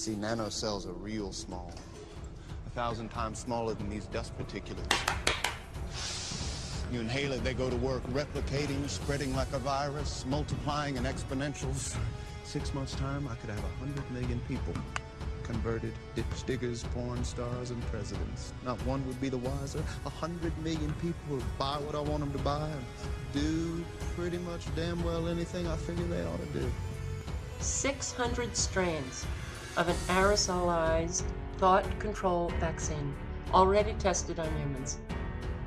See, nanocells are real small. A thousand times smaller than these dust particulates. You inhale it, they go to work replicating, spreading like a virus, multiplying in exponentials. Six months' time, I could have a hundred million people converted, ditch diggers, porn stars, and presidents. Not one would be the wiser. A hundred million people would buy what I want them to buy and do pretty much damn well anything I figure they ought to do. 600 strains of an aerosolized thought control vaccine already tested on humans,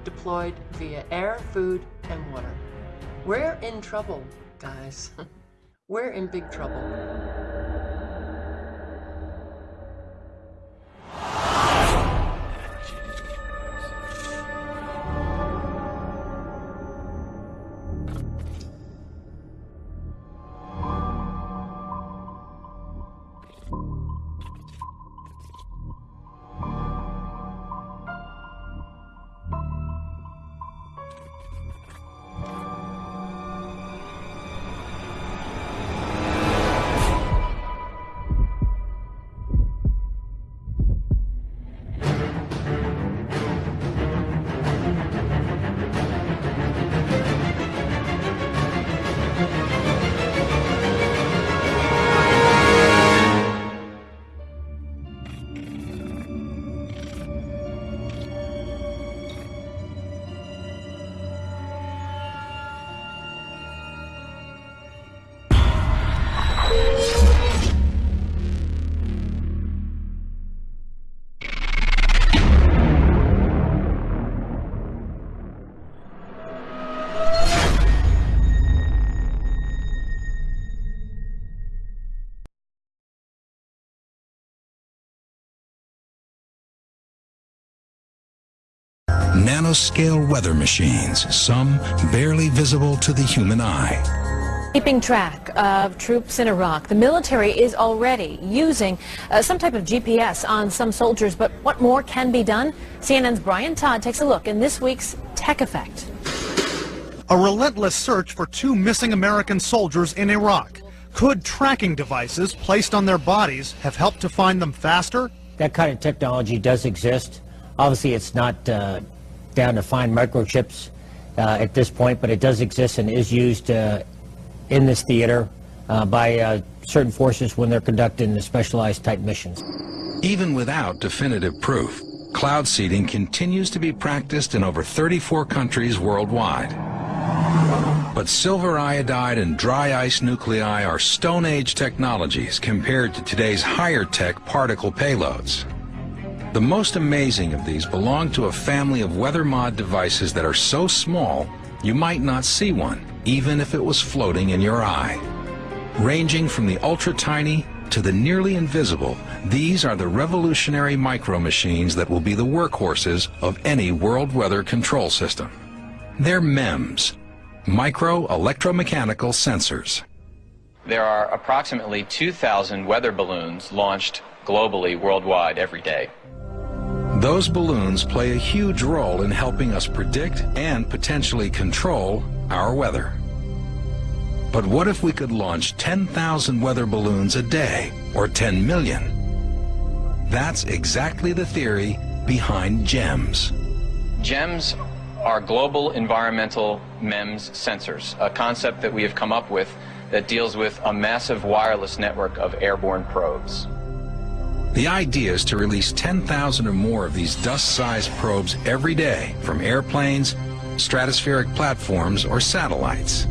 deployed via air, food, and water. We're in trouble, guys. We're in big trouble. Nanoscale weather machines, some barely visible to the human eye. Keeping track of troops in Iraq, the military is already using uh, some type of GPS on some soldiers, but what more can be done? CNN's Brian Todd takes a look in this week's Tech Effect. A relentless search for two missing American soldiers in Iraq. Could tracking devices placed on their bodies have helped to find them faster? That kind of technology does exist. Obviously, it's not uh, down to find microchips uh, at this point, but it does exist and is used uh, in this theater uh, by certain forces when they're conducting the specialized type missions. Even without definitive proof, cloud seeding continues to be practiced in over 34 countries worldwide. But silver iodide and dry ice nuclei are Stone Age technologies compared to today's higher tech particle payloads. The most amazing of these belong to a family of weather mod devices that are so small you might not see one, even if it was floating in your eye. Ranging from the ultra-tiny to the nearly invisible, these are the revolutionary micro machines that will be the workhorses of any world weather control system. They're MEMS, micro electromechanical sensors. There are approximately 2,000 weather balloons launched globally worldwide every day. Those balloons play a huge role in helping us predict and potentially control our weather. But what if we could launch 10,000 weather balloons a day, or 10 million? That's exactly the theory behind GEMS. GEMS are global environmental MEMS sensors, a concept that we have come up with that deals with a massive wireless network of airborne probes. The idea is to release 10,000 or more of these dust-sized probes every day from airplanes, stratospheric platforms, or satellites.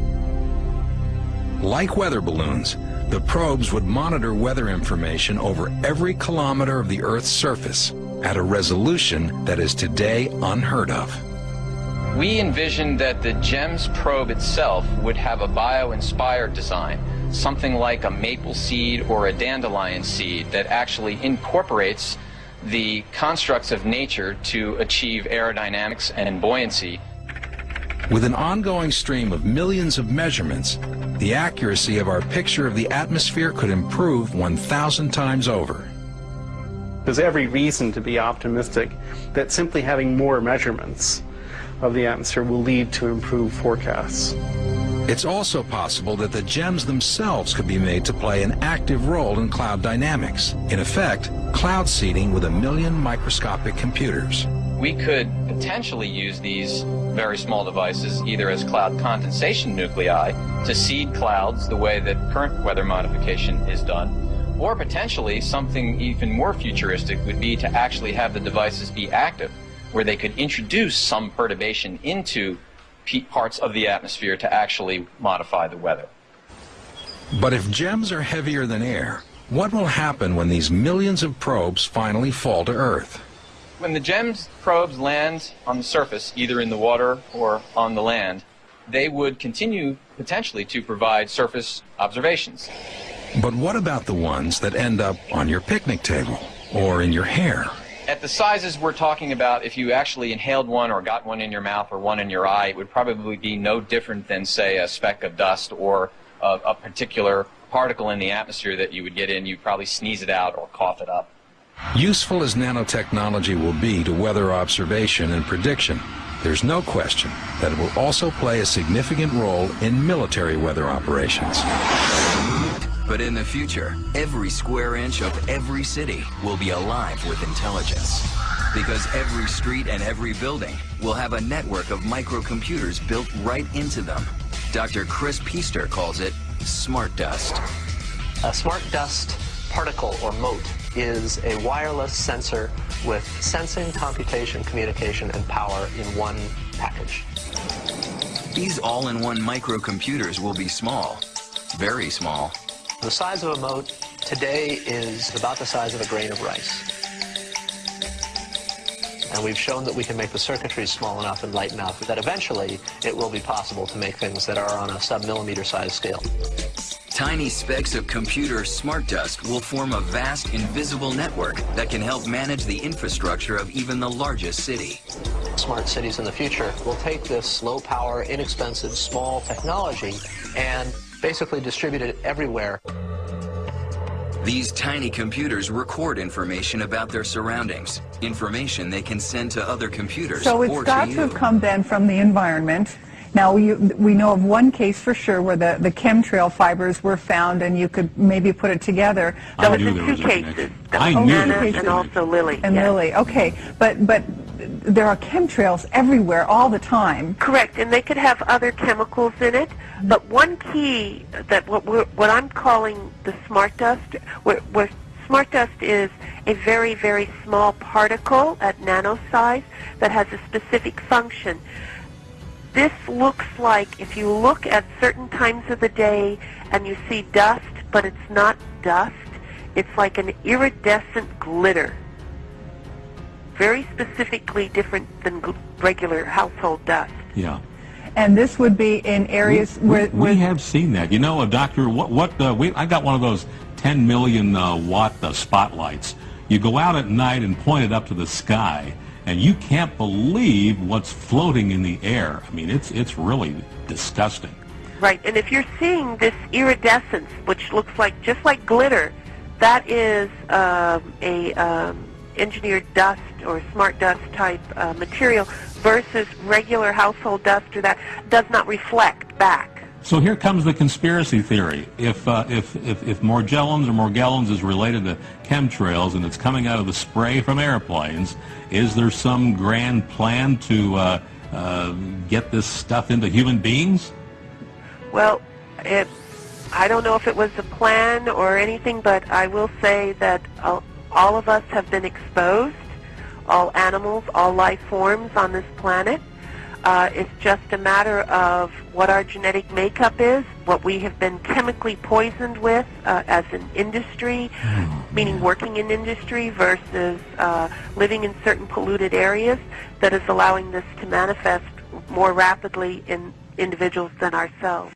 Like weather balloons, the probes would monitor weather information over every kilometer of the Earth's surface at a resolution that is today unheard of. We envisioned that the GEMS probe itself would have a bio-inspired design something like a maple seed or a dandelion seed that actually incorporates the constructs of nature to achieve aerodynamics and buoyancy. With an ongoing stream of millions of measurements, the accuracy of our picture of the atmosphere could improve 1,000 times over. There's every reason to be optimistic that simply having more measurements of the atmosphere will lead to improved forecasts. It's also possible that the gems themselves could be made to play an active role in cloud dynamics. In effect, cloud seeding with a million microscopic computers. We could potentially use these very small devices either as cloud condensation nuclei to seed clouds the way that current weather modification is done, or potentially something even more futuristic would be to actually have the devices be active, where they could introduce some perturbation into parts of the atmosphere to actually modify the weather. But if gems are heavier than air, what will happen when these millions of probes finally fall to Earth? When the GEMS probes land on the surface, either in the water or on the land, they would continue potentially to provide surface observations. But what about the ones that end up on your picnic table or in your hair? At the sizes we're talking about, if you actually inhaled one or got one in your mouth or one in your eye, it would probably be no different than, say, a speck of dust or a, a particular particle in the atmosphere that you would get in. You'd probably sneeze it out or cough it up. Useful as nanotechnology will be to weather observation and prediction, there's no question that it will also play a significant role in military weather operations. But in the future, every square inch of every city will be alive with intelligence. Because every street and every building will have a network of microcomputers built right into them. Dr. Kris Pister calls it smart dust. A smart dust particle or mote is a wireless sensor with sensing, computation, communication, and power in one package. These all-in-one microcomputers will be small, very small, the size of a mote today is about the size of a grain of rice. And we've shown that we can make the circuitry small enough and light enough that eventually it will be possible to make things that are on a sub-millimeter size scale. Tiny specks of computer smart dust will form a vast invisible network that can help manage the infrastructure of even the largest city. Smart cities in the future will take this low power, inexpensive, small technology and basically distributed everywhere. These tiny computers record information about their surroundings, information they can send to other computers So it's got to to have come then from the environment. Now, we, we know of one case for sure where the, the chemtrail fibers were found and you could maybe put it together. I But- knew there was two a cases. I Oh, knew really? there was a and also Lily. And yes. Lily, okay. But, but there are chemtrails everywhere all the time. Correct, and they could have other chemicals in it. But one key that what what I'm calling the smart dust, where smart dust is a very very small particle at nano size that has a specific function. This looks like if you look at certain times of the day and you see dust, but it's not dust. It's like an iridescent glitter. Very specifically different than regular household dust. Yeah. And this would be in areas we, where, we, where we have seen that. You know, a Doctor, what, what uh, we, I got one of those 10 million uh, watt uh, spotlights. You go out at night and point it up to the sky, and you can't believe what's floating in the air. I mean, it's, it's really disgusting. Right, and if you're seeing this iridescence, which looks like just like glitter, that is um, a um, engineered dust or smart dust type uh, material versus regular household dust or that does not reflect back. So here comes the conspiracy theory. If, uh, if, if, if Morgellons or Morgellons is related to chemtrails and it's coming out of the spray from airplanes, is there some grand plan to uh, uh, get this stuff into human beings? Well, it, I don't know if it was a plan or anything, but I will say that all, of us have been exposed, all animals, all life forms on this planet. Uh, it's just a matter of what our genetic makeup is, what we have been chemically poisoned with uh, as an industry, meaning working in industry versus uh, living in certain polluted areas that is allowing this to manifest more rapidly in individuals than ourselves.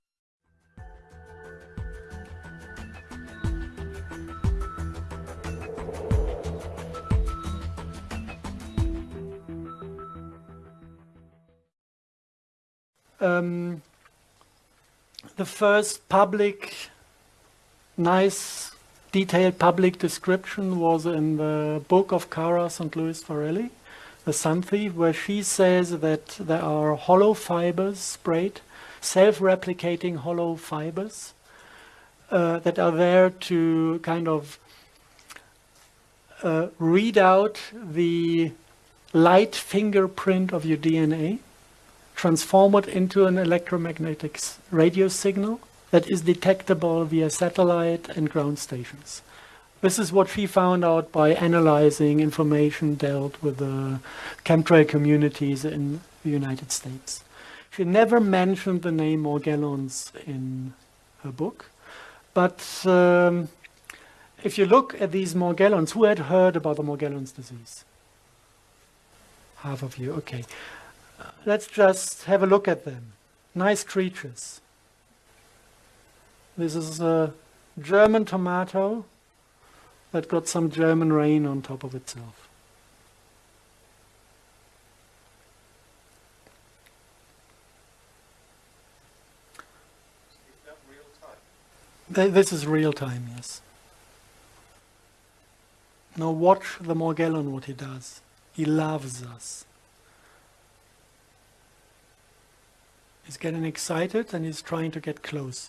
Um, the first public, nice, detailed public description was in the book of Cara St. Louis Farelli, The Sun Thief, where she says that there are hollow fibers sprayed self-replicating hollow fibers uh, that are there to kind of uh, read out the light fingerprint of your DNA, transform it into an electromagnetic radio signal that is detectable via satellite and ground stations. This is what she found out by analyzing information dealt with the chemtrail communities in the United States. She never mentioned the name Morgellons in her book, but um, if you look at these Morgellons, who had heard about the Morgellons disease? Half of you, okay. Let's just have a look at them. Nice creatures. This is a German tomato that got some German rain on top of itself. This is real time, yes. Now watch the Morgellon, what he does. He loves us. He's getting excited and he's trying to get close.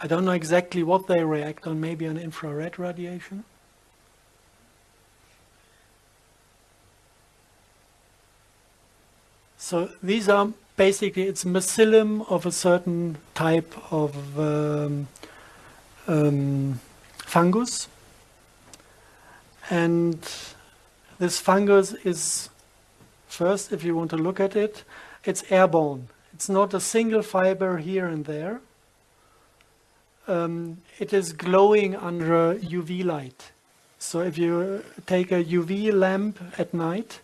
I don't know exactly what they react on, maybe on infrared radiation. So these are basically, it's mycelium of a certain type of um, um, fungus. And this fungus is, first, if you want to look at it, it's airborne. It's not a single fiber here and there um, it is glowing under UV light. So if you take a UV lamp at night,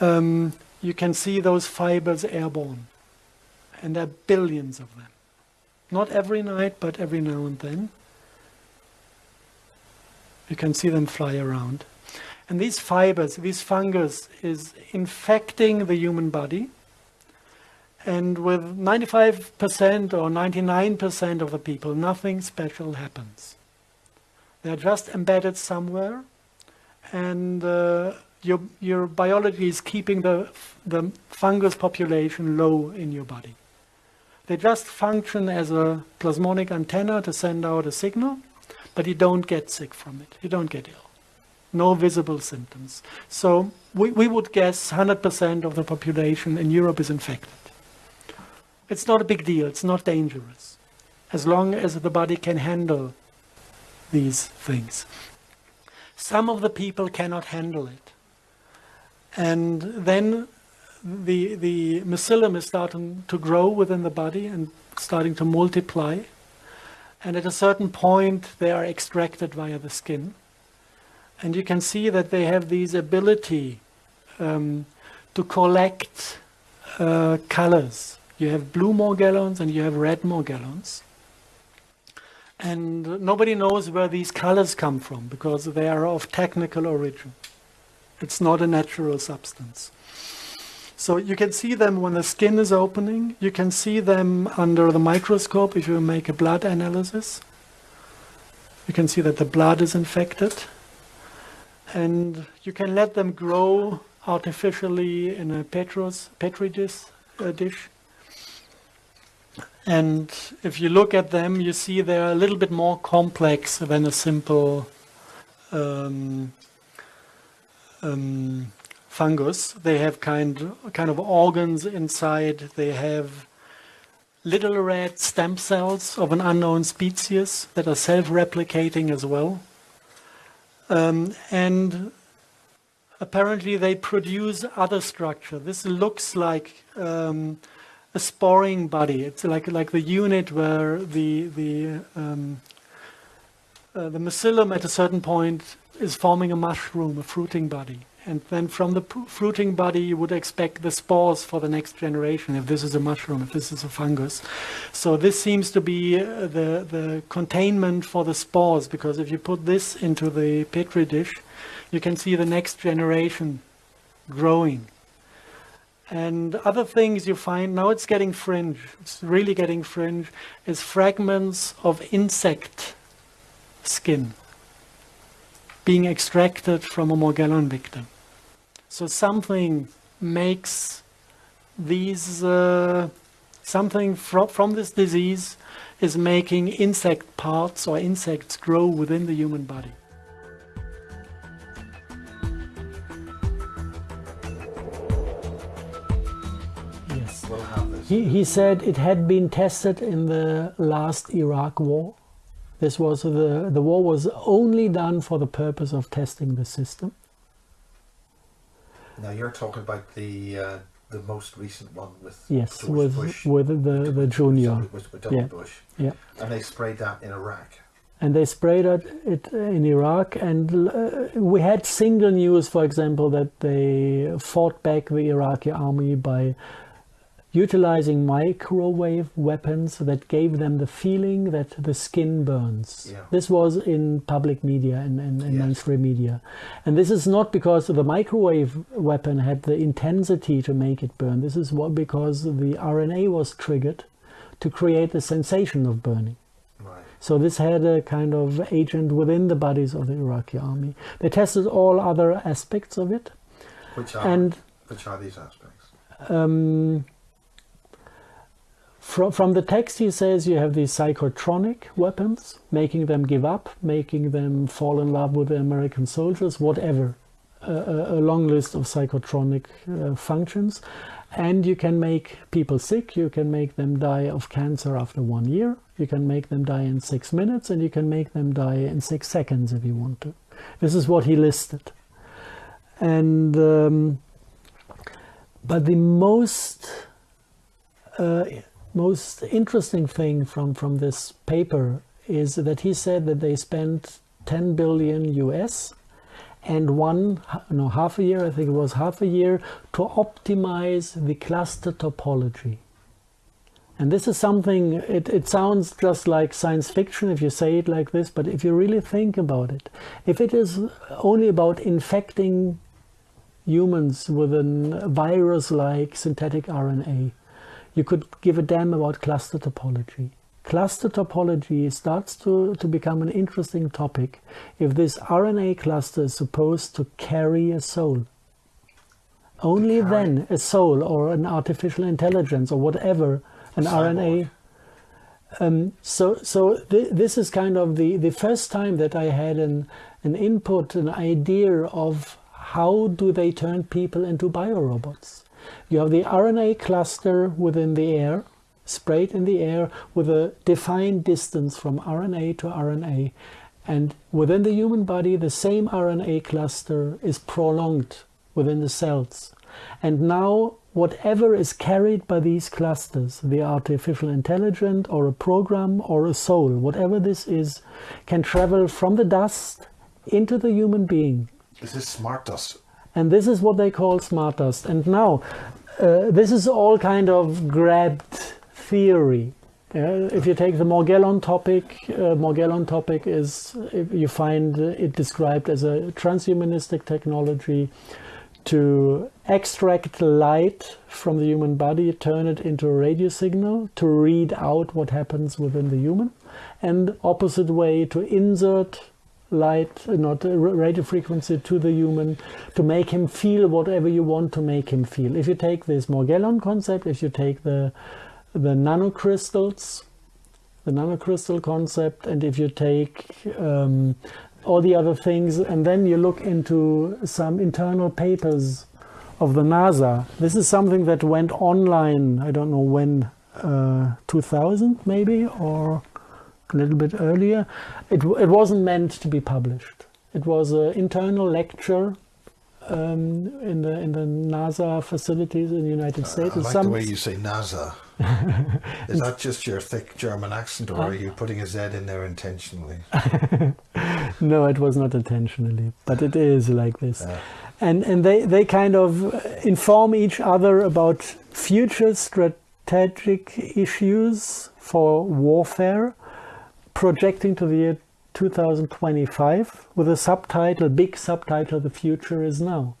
um, you can see those fibers airborne. And there are billions of them. Not every night, but every now and then. You can see them fly around. And these fibers, this fungus is infecting the human body and with 95% or 99% of the people, nothing special happens. They're just embedded somewhere, and uh, your, your biology is keeping the, the fungus population low in your body. They just function as a plasmonic antenna to send out a signal, but you don't get sick from it. You don't get ill. No visible symptoms. So we, we would guess 100% of the population in Europe is infected. It's not a big deal. It's not dangerous. As long as the body can handle these things. Some of the people cannot handle it. And then the, the mycelium is starting to grow within the body and starting to multiply. And at a certain point, they are extracted via the skin. And you can see that they have this ability um, to collect uh, colors you have blue Morgellons and you have red Morgellons. And nobody knows where these colors come from because they are of technical origin. It's not a natural substance. So you can see them when the skin is opening. You can see them under the microscope if you make a blood analysis. You can see that the blood is infected. And you can let them grow artificially in a Petros, Petri dish, uh, dish and if you look at them, you see they're a little bit more complex than a simple um, um, fungus. They have kind, kind of organs inside. They have little red stem cells of an unknown species that are self-replicating as well. Um, and apparently they produce other structure. This looks like um, a sporing body. It's like like the unit where the the um, uh, the mycelium at a certain point is forming a mushroom, a fruiting body. And then from the fruiting body, you would expect the spores for the next generation, if this is a mushroom, if this is a fungus. So this seems to be uh, the, the containment for the spores, because if you put this into the petri dish, you can see the next generation growing. And other things you find, now it's getting fringe, it's really getting fringe, is fragments of insect skin being extracted from a Morgellon victim. So something makes these uh, something from from this disease is making insect parts or insects grow within the human body. Yes. He, he said it had been tested in the last Iraq war. This was the, the war was only done for the purpose of testing the system. Now you're talking about the uh, the most recent one with Yes, George with Bush. with the the junior. With, with yeah. Bush. Yeah. And they sprayed that in Iraq. and they sprayed it, it in Iraq. And uh, we had single news, for example, that they fought back the Iraqi army by utilizing microwave weapons that gave them the feeling that the skin burns. Yeah. This was in public media and, and, and mainstream media. And this is not because the microwave weapon had the intensity to make it burn. This is what because the RNA was triggered to create the sensation of burning. So this had a kind of agent within the bodies of the Iraqi army. They tested all other aspects of it. Which are And which are these aspects? um, from, from the text, he says you have these psychotronic weapons, making them give up, making them fall in love with the American soldiers, whatever. A, a, a long list of psychotronic uh, functions. And you can make people sick, you can make them die of cancer after one year, you can make them die in six minutes, and you can make them die in six seconds if you want to. This is what he listed. And um, but the most uh, most interesting thing from from this paper is that he said that they spent 10 billion US and one no half a year I think it was half a year to optimize the cluster topology. And this is something it, it sounds just like science fiction if you say it like this but if you really think about it if it is only about infecting humans with a virus like synthetic RNA you could give a damn about cluster topology. Cluster topology starts to, to become an interesting topic if this RNA cluster is supposed to carry a soul. Only then a soul or an artificial intelligence or whatever, an RNA. Um, so so th this is kind of the, the first time that I had an, an input, an idea of how do they turn people into biorobots. You have the RNA cluster within the air, sprayed in the air with a defined distance from RNA to RNA. And within the human body, the same RNA cluster is prolonged within the cells. And now, whatever is carried by these clusters, the artificial intelligence or a program or a soul, whatever this is, can travel from the dust into the human being This is smart dust. And this is what they call smart dust. And now, uh, this is all kind of grabbed theory. Uh, if you take the Morgellon topic, uh, Morgellon topic is you find it described as a transhumanistic technology to extract light from the human body, turn it into a radio signal to read out what happens within the human, and opposite way to insert light, not uh, radio frequency to the human to make him feel whatever you want to make him feel. If you take this Morgellon concept, if you take the the nanocrystals, the nanocrystal concept, and if you take um, all the other things, and then you look into some internal papers of the NASA. This is something that went online. I don't know when, uh, 2000 maybe, or a little bit earlier. It, it wasn't meant to be published. It was an internal lecture um, in the in the NASA facilities in the United States. I And like some- the way you say NASA. Is that just your thick German accent, or are you putting a Z in there intentionally? no, it was not intentionally, but it is like this. And and they, they kind of inform each other about future strategic issues for warfare, projecting to the year 2025 with a subtitle, big subtitle, The Future is Now.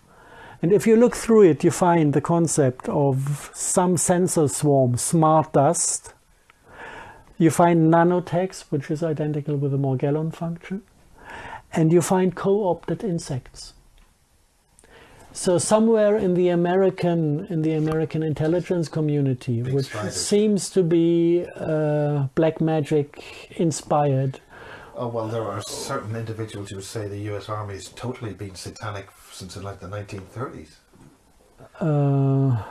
And if you look through it, you find the concept of some sensor swarm, smart dust. You find nanotext, which is identical with the Morgellon function. And you find co opted insects. So somewhere in the American in the American intelligence community, Big which spiders. seems to be uh, black magic inspired, Oh well, there are certain individuals who would say the U.S. Army has totally been satanic since like the 1930s. uh,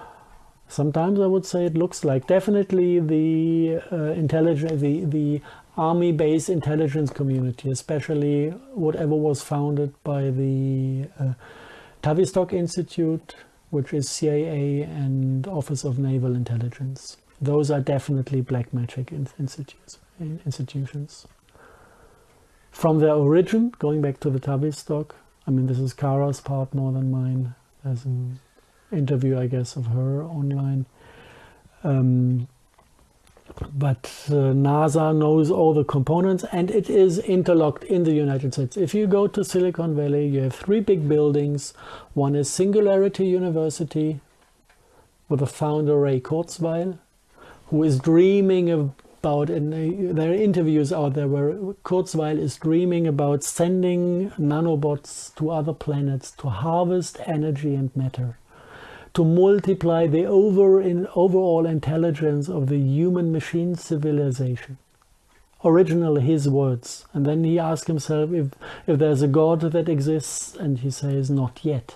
sometimes I would say it looks like definitely the uh, intelligence, the the army-based intelligence community, especially whatever was founded by the uh, Tavistock Institute, which is CIA and Office of Naval Intelligence. Those are definitely black magic institutes, institutions. From their origin, going back to the Tavistock, I mean, this is Cara's part more than mine. There's an interview, I guess, of her online. Um, but uh, NASA knows all the components and it is interlocked in the United States. If you go to Silicon Valley, you have three big buildings. One is Singularity University with the founder Ray Kurzweil, who is dreaming about, and there are interviews out there where Kurzweil is dreaming about sending nanobots to other planets to harvest energy and matter to multiply the over in overall intelligence of the human machine civilization. Originally his words. And then he asks himself if, if there's a God that exists, and he says, not yet.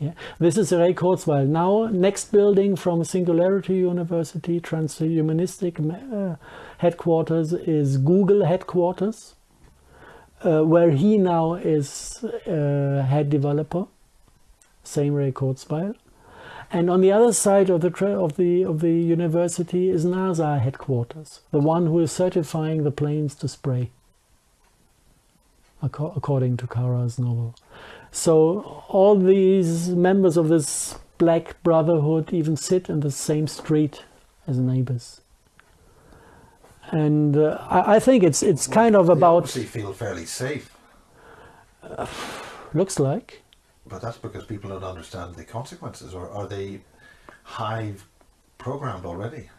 Yeah. This is Ray Kurzweil. Now, next building from Singularity University, Transhumanistic uh, headquarters, is Google headquarters, uh, where he now is uh, head developer. Same Ray Kurzweil. And on the other side of the of the of the university is NASA headquarters, the one who is certifying the planes to spray, acco- according to Cara's novel. So all these members of this black brotherhood even sit in the same street as neighbors. And uh, I, I think it's it's kind of They about obviously feel fairly safe, looks like but that's because people don't understand the consequences, or are they hive programmed already?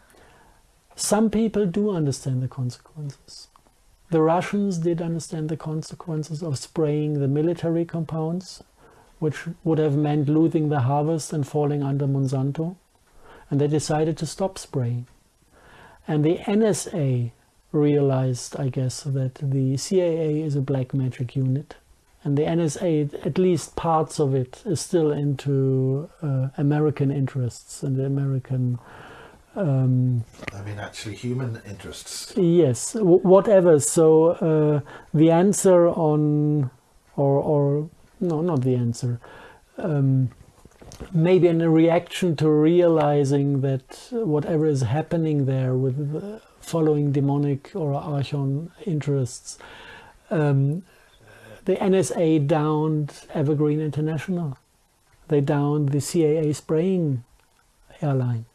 Some people do understand the consequences. The Russians did understand the consequences of spraying the military compounds, which would have meant losing the harvest and falling under Monsanto. And they decided to stop spraying. And the NSA realized, I guess, that the CIA is a black magic unit. And the NSA, at least parts of it, is still into uh, American interests and the American um, I mean, actually, human interests. Yes, w- whatever. So uh, the answer on, or or no, not the answer. Um, maybe in a reaction to realizing that whatever is happening there with uh, following demonic or archon interests, um, the NSA downed Evergreen International. They downed the CIA spraying airline.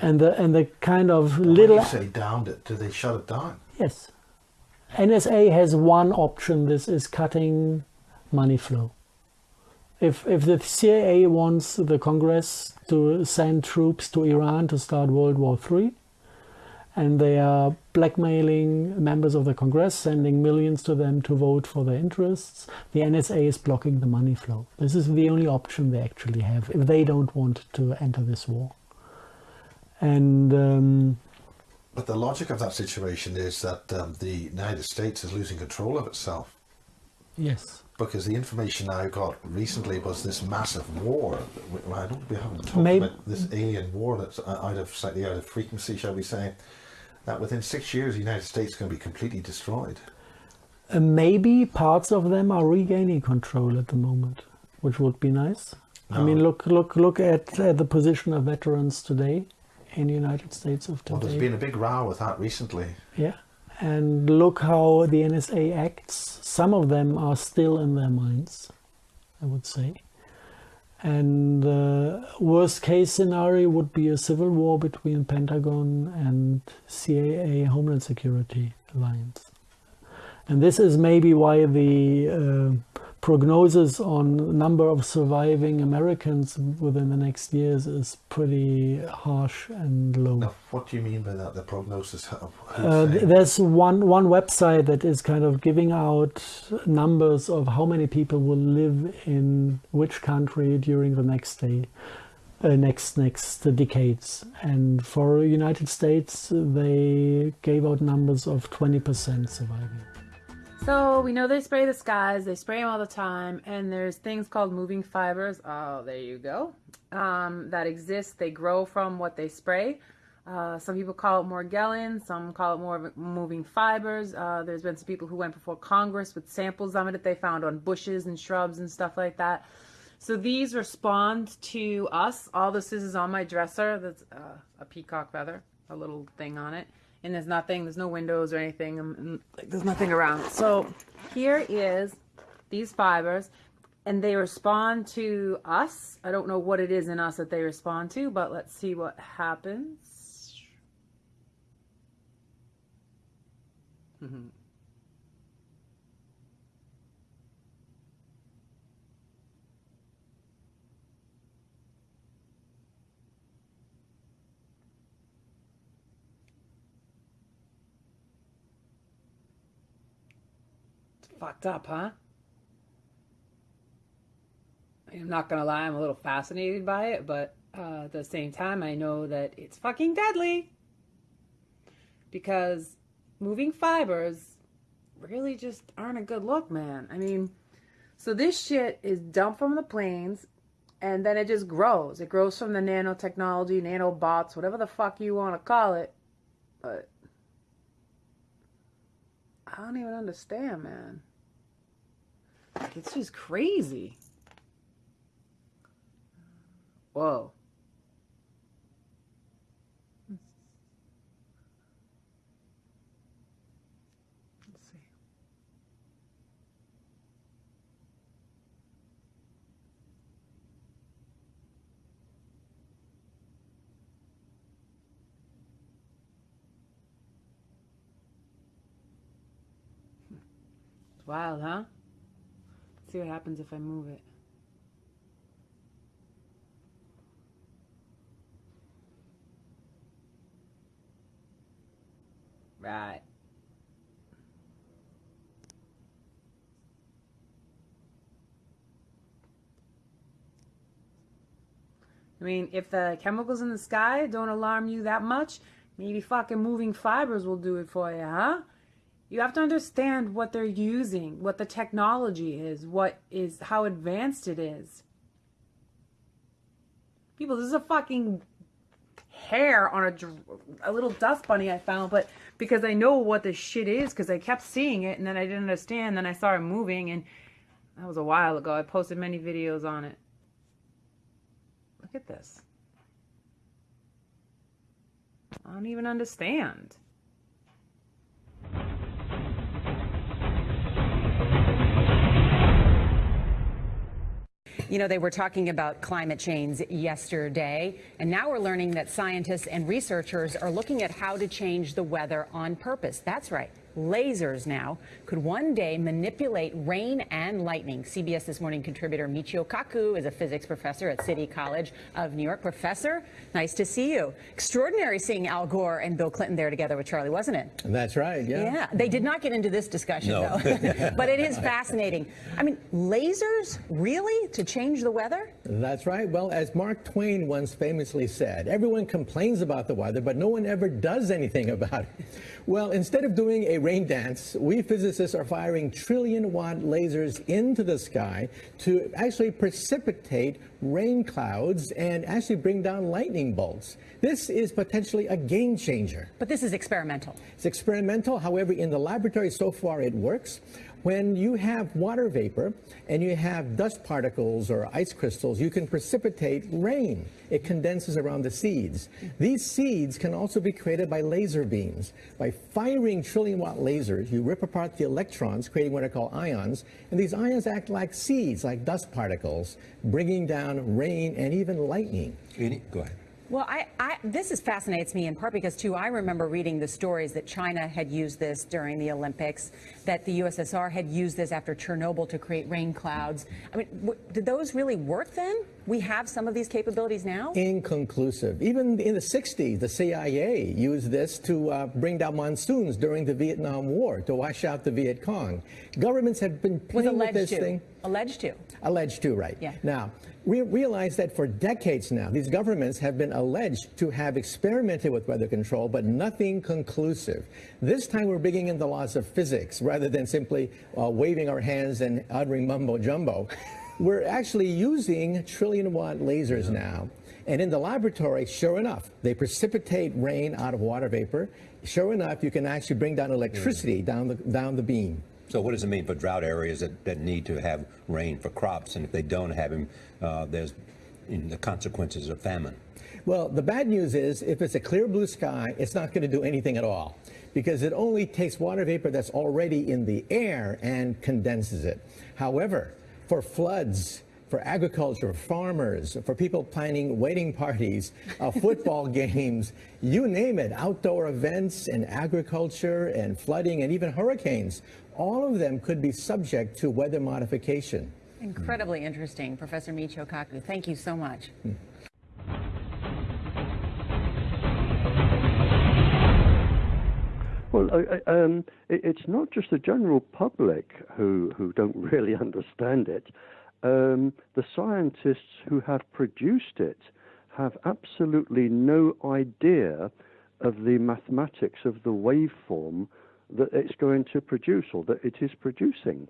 And the and the kind of When little you say downed it, do they shut it down? Yes. NSA has one option. This is cutting money flow. If if the CIA wants the Congress to send troops to Iran to start World War III, and they are blackmailing members of the Congress, sending millions to them to vote for their interests, the NSA is blocking the money flow. This is the only option they actually have if they don't want to enter this war. And um, But the logic of that situation is that um, the United States is losing control of itself yes. because the information I got recently was this massive war. I don't we haven't talked Maybe- about this alien war that's out of slightly out of frequency, shall we say? That within six years, the United States is going to be completely destroyed. Uh, maybe parts of them are regaining control at the moment, which would be nice. I mean, look, look, look at uh, the position of veterans today in the United States of today. Well, there's been a big row with that recently. Yeah, and look how the NSA acts. Some of them are still in their minds, I would say. And uh, worst case scenario would be a civil war between Pentagon and CIA Homeland Security alliance. And this is maybe why the uh, prognosis on number of surviving Americans within the next years is pretty harsh and low. Now, what do you mean by that? The prognosis? Uh, there's one one website that is kind of giving out numbers of how many people will live in which country during the next day, uh, next next decades. And for United States, they gave out numbers of 20% surviving. So we know they spray the skies, they spray them all the time, and there's things called moving fibers. Oh, there you go. Um, that exist. They grow from what they spray. Uh, some people call it Morgellons, some call it more moving fibers. Uh, there's been some people who went before Congress with samples of it that they found on bushes and shrubs and stuff like that. So these respond to us. All this is is on my dresser. That's uh, a peacock feather, a little thing on it. And there's nothing, there's no windows or anything. um, like, There's nothing around. So here is these fibers, and they respond to us. I don't know what it is in us that they respond to, but let's see what happens. Mhm. Fucked up, huh? I'm not gonna lie, I'm a little fascinated by it, but uh, at the same time, I know that it's fucking deadly. Because moving fibers really just aren't a good look, man. I mean, so this shit is dumped from the planes, and then it just grows. It grows from the nanotechnology, nanobots, whatever the fuck you want to call it. But I don't even understand, man. Like, it's just crazy. Whoa. Let's see. It's wild, huh? See what happens if I move it. Right. I mean, if the chemicals in the sky don't alarm you that much, maybe fucking moving fibers will do it for you, huh? You have to understand what they're using, what the technology is, what is how advanced it is. People, this is a fucking hair on a, a little dust bunny I found, but because I know what this shit is, because I kept seeing it and then I didn't understand, then I saw it moving, and that was a while ago. I posted many videos on it. Look at this. I don't even understand. You know, they were talking about climate change yesterday, and now we're learning that scientists and researchers are looking at how to change the weather on purpose. That's right. Lasers now could one day manipulate rain and lightning. CBS This Morning contributor Michio Kaku is a physics professor at City College of New York. Professor, nice to see you. Extraordinary seeing Al Gore and Bill Clinton there together with Charlie, wasn't it? That's right, yeah. Yeah, they did not get into this discussion No. though. but it is fascinating. I mean, lasers really to change the weather? That's right. Well, as Mark Twain once famously said, everyone complains about the weather, but no one ever does anything about it. Well, instead of doing a rain dance, we physicists are firing trillion watt lasers into the sky to actually precipitate rain clouds and actually bring down lightning bolts. This is potentially a game changer. But this is experimental. It's experimental. However, in the laboratory so far it works. When you have water vapor and you have dust particles or ice crystals, you can precipitate rain. It condenses around the seeds. These seeds can also be created by laser beams. By firing trillion watt lasers, you rip apart the electrons, creating what are called ions, and these ions act like seeds, like dust particles, bringing down rain and even lightning. Go ahead. Well, I, I, this is fascinates me in part because too I remember reading the stories that China had used this during the Olympics, that the USSR had used this after Chernobyl to create rain clouds. I mean, did those really work then? We have some of these capabilities now. Inconclusive. Even in the 60s, the CIA used this to uh, bring down monsoons during the Vietnam War to wash out the Viet Cong. Governments have been playing with this to. thing. Alleged to. Alleged to, right. Yeah. Now, we realize that for decades now, these governments have been alleged to have experimented with weather control, but nothing conclusive. This time we're bringing in the laws of physics rather than simply uh, waving our hands and uttering mumbo jumbo. we're actually using trillion watt lasers now. And in the laboratory, sure enough, they precipitate rain out of water vapor. Sure enough, you can actually bring down electricity down the, down the beam. So what does it mean for drought areas that, that need to have rain for crops? And if they don't have them, uh, there's the consequences of famine. Well, the bad news is if it's a clear blue sky, it's not going to do anything at all because it only takes water vapor that's already in the air and condenses it. However, for floods, for agriculture, farmers, for people planning wedding parties, uh, football games, you name it, outdoor events and agriculture and flooding and even hurricanes, all of them could be subject to weather modification. Incredibly interesting, Professor Michio Kaku. Thank you so much. Well, um, it, it's not just the general public who, who don't really understand it. Um, the scientists who have produced it have absolutely no idea of the mathematics of the waveform that it's going to produce or that it is producing.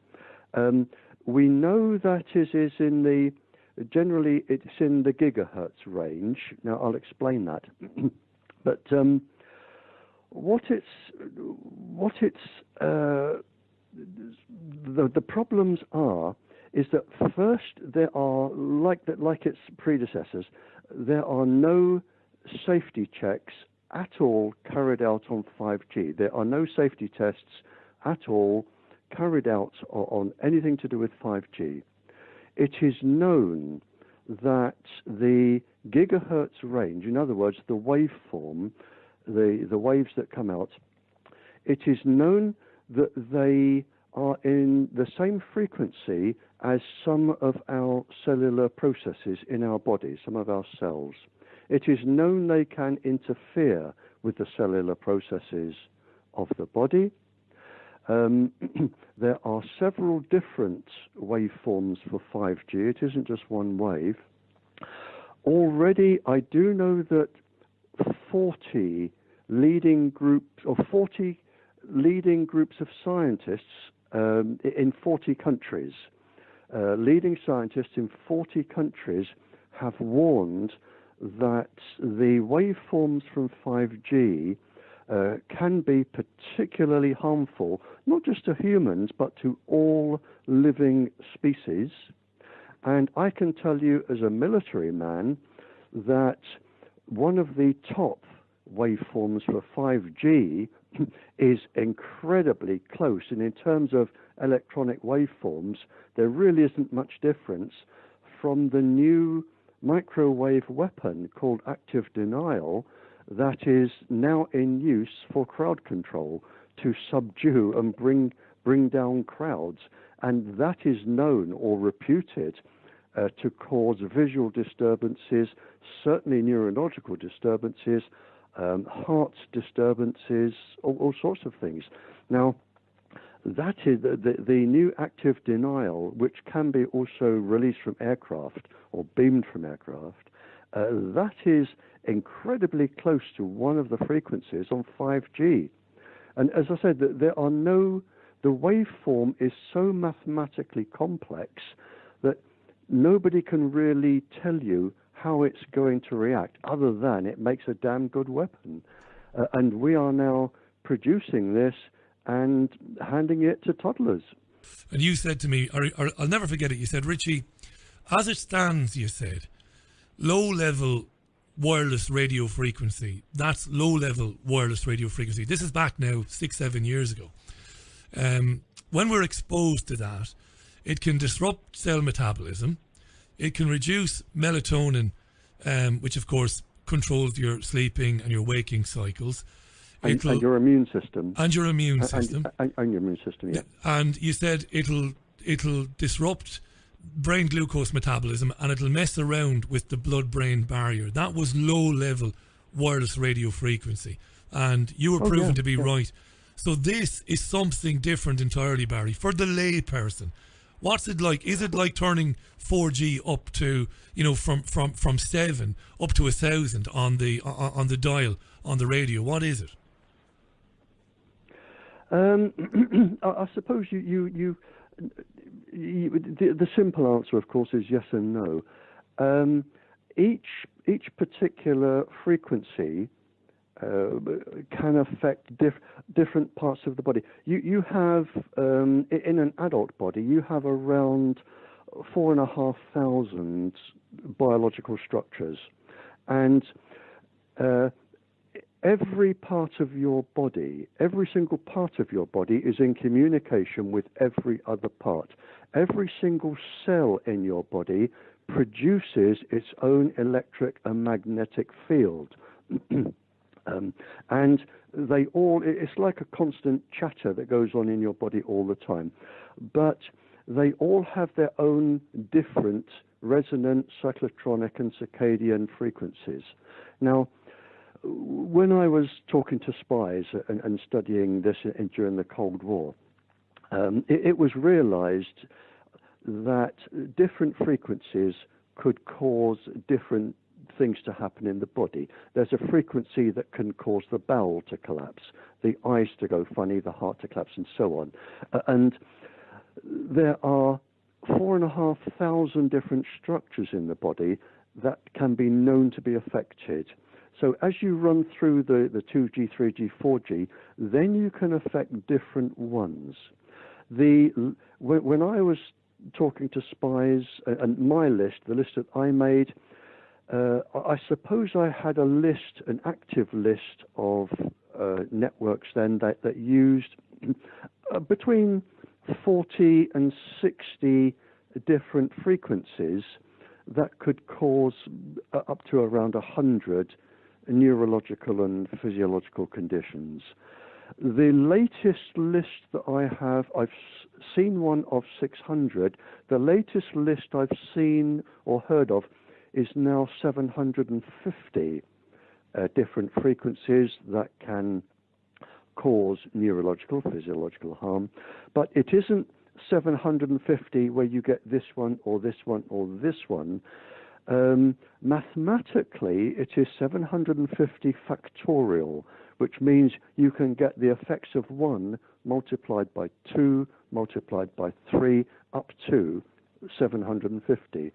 Um, we know that it is in the generally it's in the gigahertz range. Now I'll explain that, but um, what it's what it's uh, the the problems are is that first there are like that like its predecessors there are no safety checks at all carried out on 5G. There are no safety tests at all carried out on anything to do with 5G. It is known that the gigahertz range, in other words, the waveform, the, the waves that come out, it is known that they are in the same frequency as some of our cellular processes in our body, some of our cells. It is known they can interfere with the cellular processes of the body. Um, there are several different waveforms for 5G. It isn't just one wave. Already, I do know that 40 leading groups, or 40 leading groups of scientists um, in 40 countries, uh, leading scientists in 40 countries have warned that the waveforms from 5G uh, can be particularly harmful, not just to humans, but to all living species. And I can tell you as a military man that one of the top waveforms for 5G is incredibly close. And in terms of electronic waveforms, there really isn't much difference from the new microwave weapon called active denial that is now in use for crowd control to subdue and bring bring down crowds and that is known or reputed uh, to cause visual disturbances certainly neurological disturbances um, heart disturbances all, all sorts of things now that is the, the, the, new active denial, which can be also released from aircraft or beamed from aircraft, uh, that is incredibly close to one of the frequencies on 5G. And as I said, there are no, the waveform is so mathematically complex that nobody can really tell you how it's going to react, other than it makes a damn good weapon. Uh, and we are now producing this and handing it to toddlers. And you said to me, or, or I'll never forget it, you said, Richie, as it stands, you said, low level wireless radio frequency, that's low level wireless radio frequency. This is back now six, seven years ago. Um, when we're exposed to that, it can disrupt cell metabolism, it can reduce melatonin, um, which of course controls your sleeping and your waking cycles. And, and your immune system. and your immune And- and- system. And, and your immune system, yeah. and you said it'll it'll disrupt brain glucose metabolism and it'll mess around with the blood brain barrier. That was low level wireless radio frequency, and you were Oh, proven yeah, to be yeah. right. So this is something different entirely, Barry, for the lay person. What's it like? Is it like turning 4G up to you know from from from seven up to a thousand on the on, the dial on the radio? What is it? Um, I, I suppose you, you, you, you the, the simple answer, of course, is yes and no. Um, each each particular frequency uh, can affect diff- different parts of the body. You you have um, in an adult body you have around four and a half thousand biological structures, and uh, every part of your body, every single part of your body is in communication with every other part. Every single cell in your body produces its own electric and magnetic field. um, and they all, it's like a constant chatter that goes on in your body all the time. But they all have their own different resonant, cyclotronic, and circadian frequencies. Now, when I was talking to spies and, and studying this in, during the Cold War, um, it, it was realized that different frequencies could cause different things to happen in the body. There's a frequency that can cause the bowel to collapse, the eyes to go funny, the heart to collapse, and so on. Uh, and there are four and a half thousand different structures in the body that can be known to be affected. So as you run through the, the 2G, 3G, 4G, then you can affect different ones. The when, when I was talking to spies uh, and my list, the list that I made, uh, I suppose I had a list, an active list of uh, networks then that, that used uh, between 40 and 60 different frequencies that could cause uh, up to around 100 neurological and physiological conditions. The latest list that I have, I've seen one of 600. The latest list I've seen or heard of is now 750 uh, different frequencies that can cause neurological, physiological harm. But it isn't 750 where you get this one or this one or this one. Um, mathematically, it is 750 factorial, which means you can get the effects of one multiplied by two, multiplied by three, up to 750.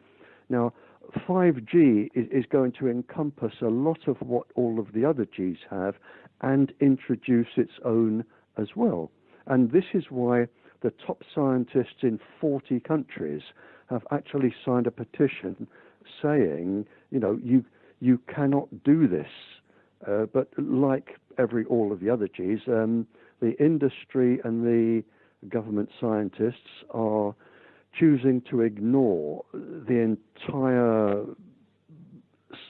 Now, 5G is, is going to encompass a lot of what all of the other Gs have and introduce its own as well. And this is why the top scientists in 40 countries have actually signed a petition saying, you know, you you cannot do this. Uh, but like every all of the other Gs, um, the industry and the government scientists are choosing to ignore the entire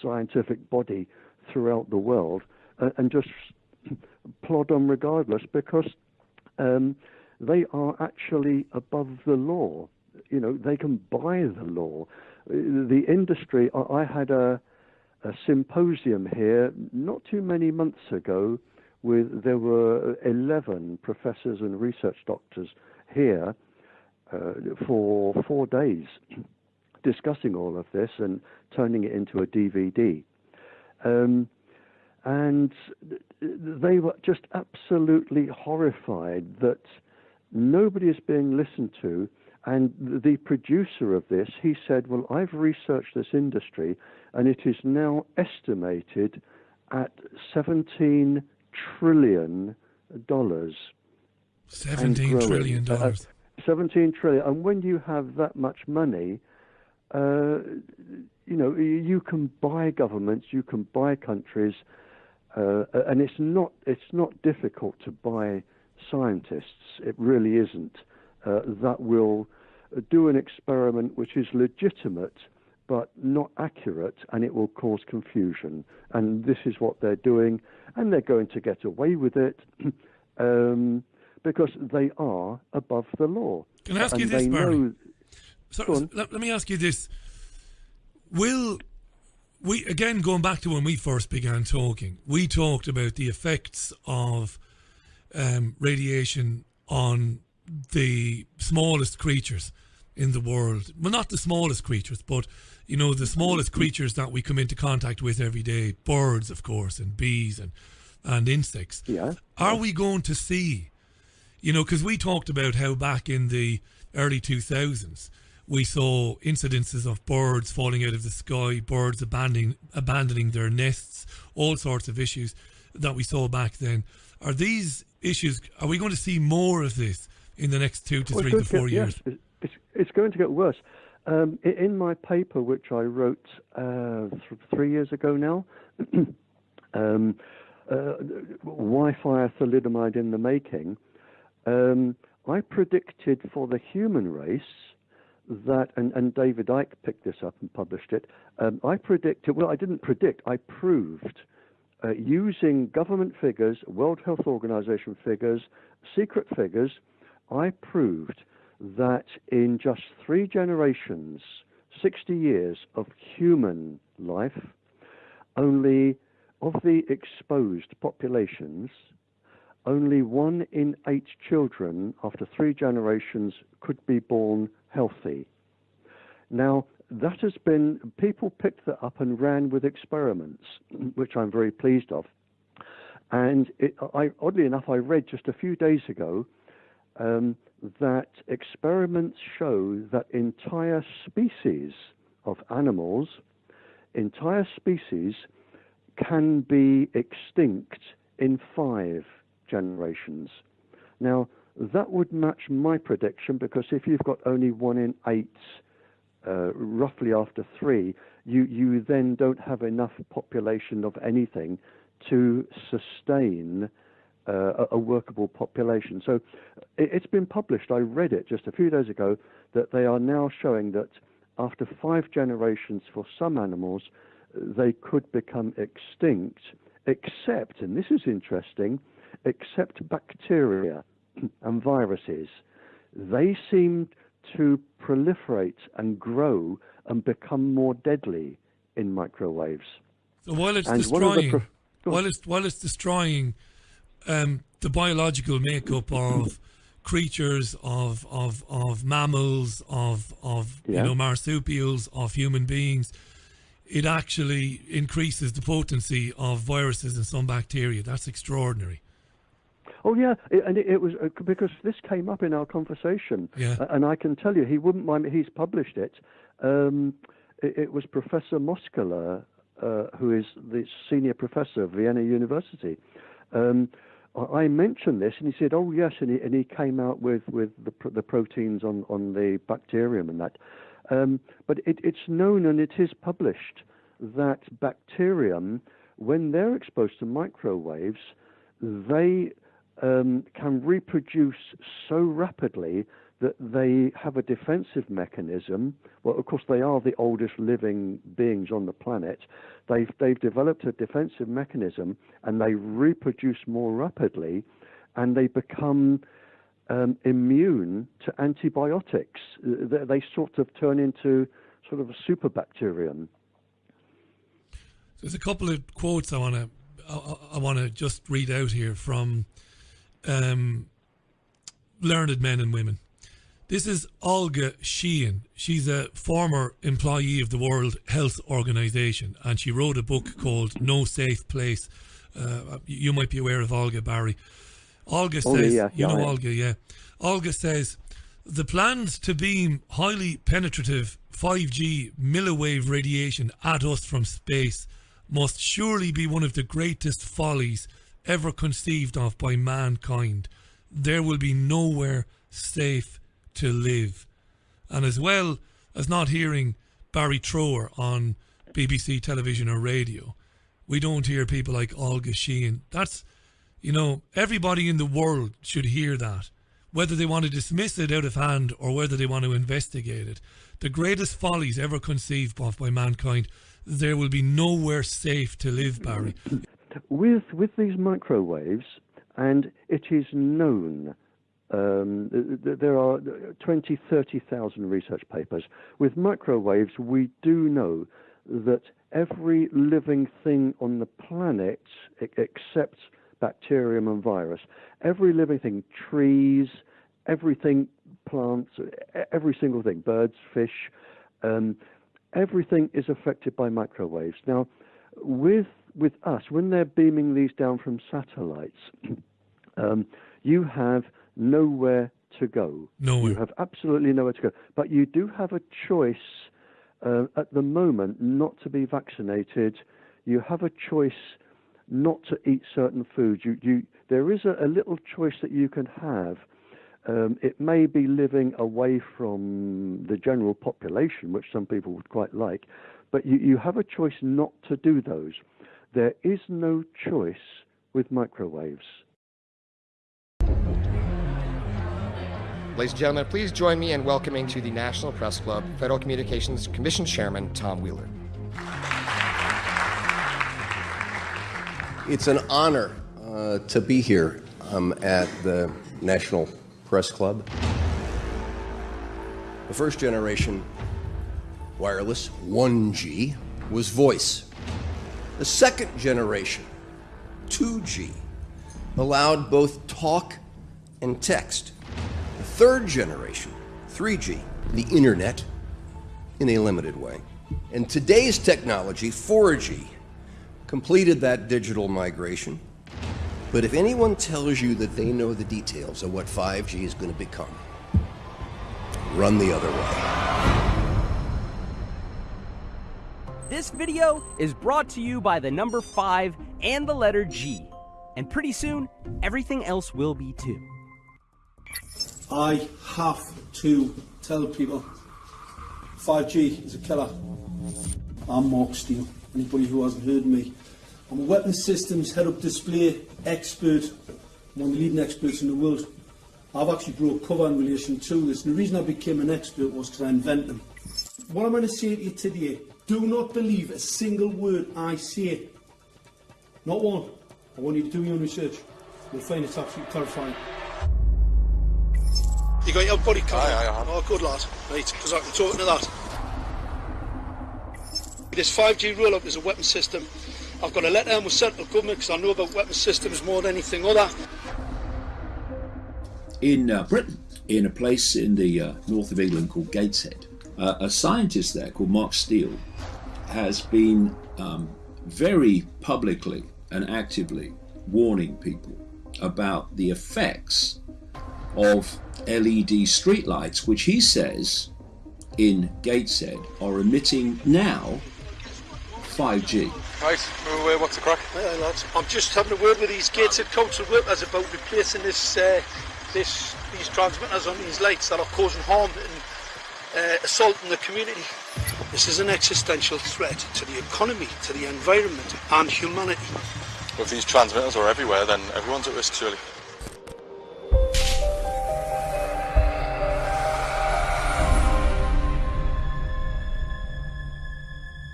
scientific body throughout the world and just plod on regardless because um, they are actually above the law. You know, they can buy the law. The industry, I, I had a, a symposium here not too many months ago with, there were 11 professors and research doctors here for four days discussing all of this and turning it into a DVD. Um, and they were just absolutely horrified that nobody is being listened to. And the producer of this, he said, Well, I've researched this industry, and it is now estimated at 17 trillion dollars. and 17 growing. trillion Uh, dollars. 17 trillion. And when you have that much money, uh, you know, you can buy governments, you can buy countries, uh, and it's not it's not difficult to buy scientists. It really isn't. Uh, that will do an experiment which is legitimate but not accurate, and it will cause confusion. And this is what they're doing, and they're going to get away with it um, because they are above the law. Can I ask and you this, Barry? know- So, let, let me ask you this: Will we again going back to when we first began talking? We talked about the effects of um, radiation on the smallest creatures in the world. Well, not the smallest creatures, but you know the smallest creatures that we come into contact with every day: birds, of course, and bees and and insects. Yeah. Are we going to see? You know, because we talked about how back in the early 2000s we saw incidences of birds falling out of the sky, birds abandoning abandoning their nests, all sorts of issues that we saw back then. Are these issues? Are we going to see more of this in the next two to Well, three to four get- years? Yes, it's, it's, going to get worse. Um, in my paper, which I wrote uh, th- three years ago now, um, uh, Wi-Fi thalidomide in the making, um, I predicted for the human race that, and, and David Icke picked this up and published it. Um, I predicted, well, I didn't predict, I proved uh, using government figures, World Health Organization figures, secret figures, I proved that in just three generations, 60 years of human life, only of the exposed populations, only one in eight children after three generations could be born healthy. Now, that has been, people picked that up and ran with experiments, which I'm very pleased of. And it, I, oddly enough, I read just a few days ago um, that experiments show that entire species of animals, entire species, can be extinct in five generations. Now, that would match my prediction because if you've got only one in eight, uh, roughly after three, you, you then don't have enough population of anything to sustain uh, a, a workable population. So it, it's been published. I read it just a few days ago that they are now showing that after five generations for some animals, they could become extinct, except, and this is interesting, except bacteria and viruses. They seem to proliferate and grow and become more deadly in microwaves. So while it's And one of the destroying, pro- while it's while it's destroying um, the biological makeup of creatures, of of of mammals, of of Yeah. you know marsupials, of human beings, it actually increases the potency of viruses and some bacteria. That's extraordinary. Oh yeah, it, and it, it was uh, because this came up in our conversation, Yeah. and I can tell you he wouldn't mind. me- He's published it. Um, it, it was Professor Moskala, uh, who is the senior professor of Vienna University. Um, I I mentioned this, and he said, "Oh yes," and he, and he came out with with the, pr- the proteins on on the bacterium and that. Um, but it, it's known and it is published that bacterium, when they're exposed to microwaves, they um, can reproduce so rapidly that they have a defensive mechanism. Well, of course, they are the oldest living beings on the planet. They've, they've developed a defensive mechanism and they reproduce more rapidly and they become um, immune to antibiotics. They, they sort of turn into sort of a superbacterium. There's a couple of quotes I want to I, I want to just read out here from um, learned men and women. This is Olga Sheean. She's a former employee of the World Health Organization, and she wrote a book called "No Safe Place." Uh, you might be aware of Olga Barry. Olga Oh, says, yeah, "You know am. Olga, yeah." Olga says, "The plans to beam highly penetrative 5G milliwave radiation at us from space must surely be one of the greatest follies ever conceived of by mankind. There will be nowhere safe to live. And as well as not hearing Barry Trower on BBC television or radio, we don't hear people like Olga Sheean. That's, you know, everybody in the world should hear that. whether they want to dismiss it out of hand or whether they want to investigate it. The greatest follies ever conceived of by mankind, there will be nowhere safe to live, Barry. With with these microwaves, and it is known. Um, th- th- there are 20, 30,000 research papers. With microwaves, we do know that every living thing on the planet, except bacterium and virus, every living thing, trees, everything, plants, every single thing, birds, fish, um, everything is affected by microwaves. Now, with with us, when they're beaming these down from satellites, um, you have nowhere to go. Nowhere. You have absolutely nowhere to go. But you do have a choice uh, at the moment not to be vaccinated. You have a choice not to eat certain foods. You, you, there is a, a little choice that you can have. Um, it may be living away from the general population, which some people would quite like, but you, you have a choice not to do those. There is no choice with microwaves. Ladies and gentlemen, please join me in welcoming to the National Press Club Federal Communications Commission Chairman Tom Wheeler. It's an honor uh, to be here um, at the National Press Club. The first generation wireless 1G was voice. The second generation 2G allowed both talk and text. The third generation 3G, the internet, in a limited way. And today's technology 4G completed that digital migration. But if anyone tells you that they know the details of what 5G is going to become, run the other way. This video is brought to you by the number 5 and the letter G. And pretty soon, everything else will be too. I have to tell people 5G is a killer. I'm Mark Steele. Anybody who hasn't heard me, I'm a weapons systems head-up display expert, I'm one of the leading experts in the world. I've actually brought cover in relation to this, and the reason I became an expert was because I invented them. What I'm going to say to you today, do not believe a single word I say. Not one. I want you to do your own research. You'll find it's absolutely terrifying. You got your body cover? Aye, aye, Oh, good lad. Right, because I can talk to that. This 5G roll-up is a weapon system. I've got a letter in with central government because I know about weapon systems more than anything other. in uh, Britain, in a place in the uh, north of England called Gateshead. Uh, a scientist there called Mark Steele has been um, very publicly and actively warning people about the effects of LED streetlights, which he says in Gateshead are emitting now 5G. Right, move away, what's the crack? Aye, aye, lads. I'm just having a word with these Gateshead Council workers about replacing this, uh, this, these transmitters on these lights that are causing harm and uh, assaulting the community. This is an existential threat to the economy, to the environment, and humanity. If these transmitters are everywhere, then everyone's at risk, surely.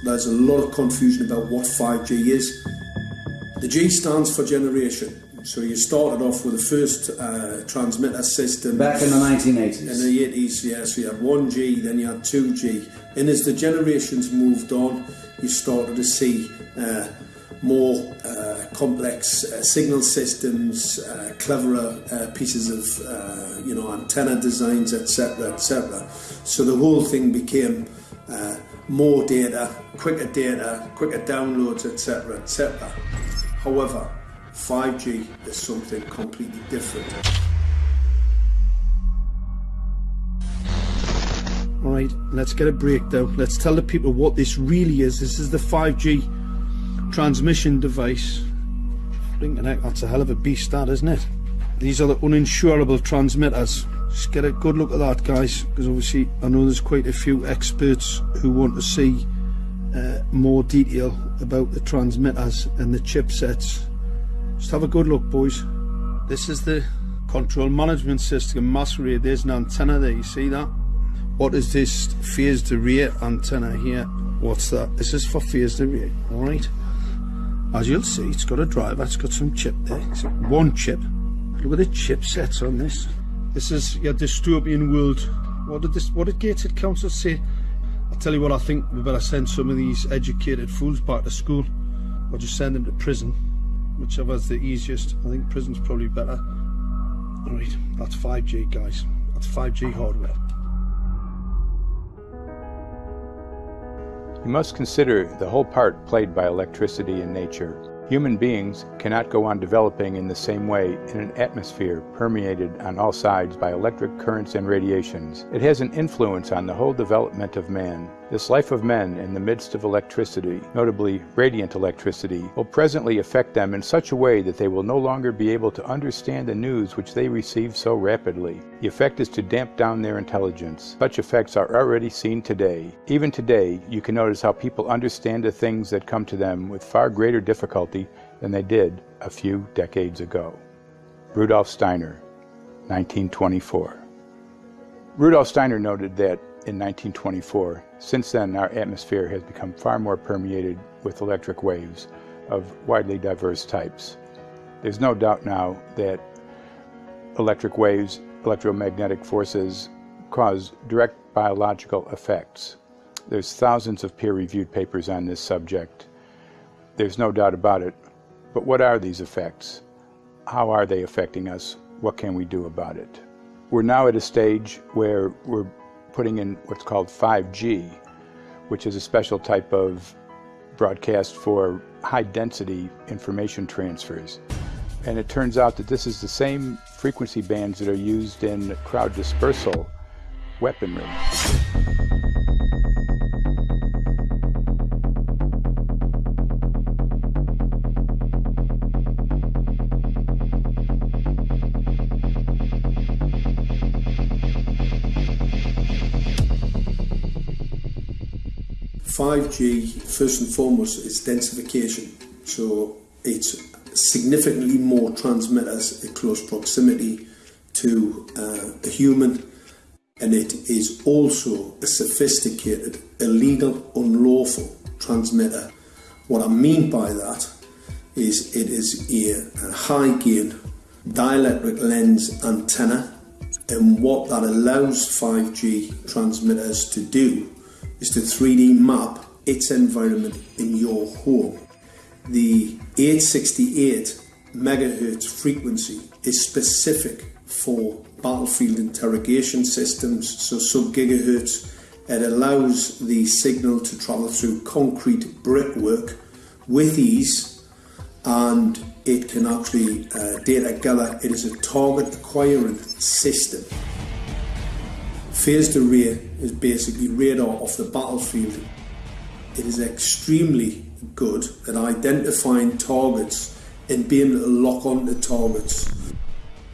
There's a lot of confusion about what 5G is. The G stands for generation. So you started off with the first uh, transmitter system. Back in the 1980s. In the 80s, yeah. So you had 1G, then you had 2G. And as the generations moved on, you started to see uh, more uh, complex uh, signal systems, uh, cleverer uh, pieces of, uh, you know, antenna designs, etc., etc. So the whole thing became uh, more data, quicker data, quicker downloads, etc., etc. However, 5G is something completely different. All right, let's get a break though. Let's tell the people what this really is. This is the 5G transmission device. Blinking that's a hell of a beast, that isn't it? These are the uninsurable transmitters. Just get a good look at that, guys, because obviously I know there's quite a few experts who want to see uh, more detail about the transmitters and the chipsets. Just have a good look, boys. This is the control management system masquerade. There's an antenna there, you see that? What is this phased array antenna here? What's that? This is for phased array, alright? As you'll see, it's got a driver, it's got some chip there. It's one chip. Look at the chipsets on this. This is your dystopian world. What did this what did Gateshead Council say? I'll tell you what I think we better send some of these educated fools back to school. Or just send them to prison. Whichever's the easiest. I think prison's probably better. Alright, that's 5G guys. That's 5G hardware. You must consider the whole part played by electricity in nature. Human beings cannot go on developing in the same way in an atmosphere permeated on all sides by electric currents and radiations. It has an influence on the whole development of man. This life of men in the midst of electricity, notably radiant electricity, will presently affect them in such a way that they will no longer be able to understand the news which they receive so rapidly. The effect is to damp down their intelligence. Such effects are already seen today. Even today, you can notice how people understand the things that come to them with far greater difficulty than they did a few decades ago. Rudolf Steiner, 1924. Rudolf Steiner noted that in 1924, since then our atmosphere has become far more permeated with electric waves of widely diverse types. There's no doubt now that electric waves, electromagnetic forces, cause direct biological effects. There's thousands of peer-reviewed papers on this subject. There's no doubt about it. But what are these effects? How are they affecting us? What can we do about it? We're now at a stage where we're putting in what's called 5G, which is a special type of broadcast for high density information transfers. And it turns out that this is the same frequency bands that are used in crowd dispersal weaponry. 5G, first and foremost, is densification. So it's significantly more transmitters at close proximity to uh, a human, and it is also a sophisticated, illegal, unlawful transmitter. What I mean by that is it is a, a high gain dielectric lens antenna, and what that allows 5G transmitters to do is to 3D map its environment in your home. The 868 megahertz frequency is specific for battlefield interrogation systems, so sub gigahertz. It allows the signal to travel through concrete brickwork with ease and it can actually uh, data gather. It is a target acquiring system. Phased array is basically radar off the battlefield. It is extremely good at identifying targets and being able to lock onto targets.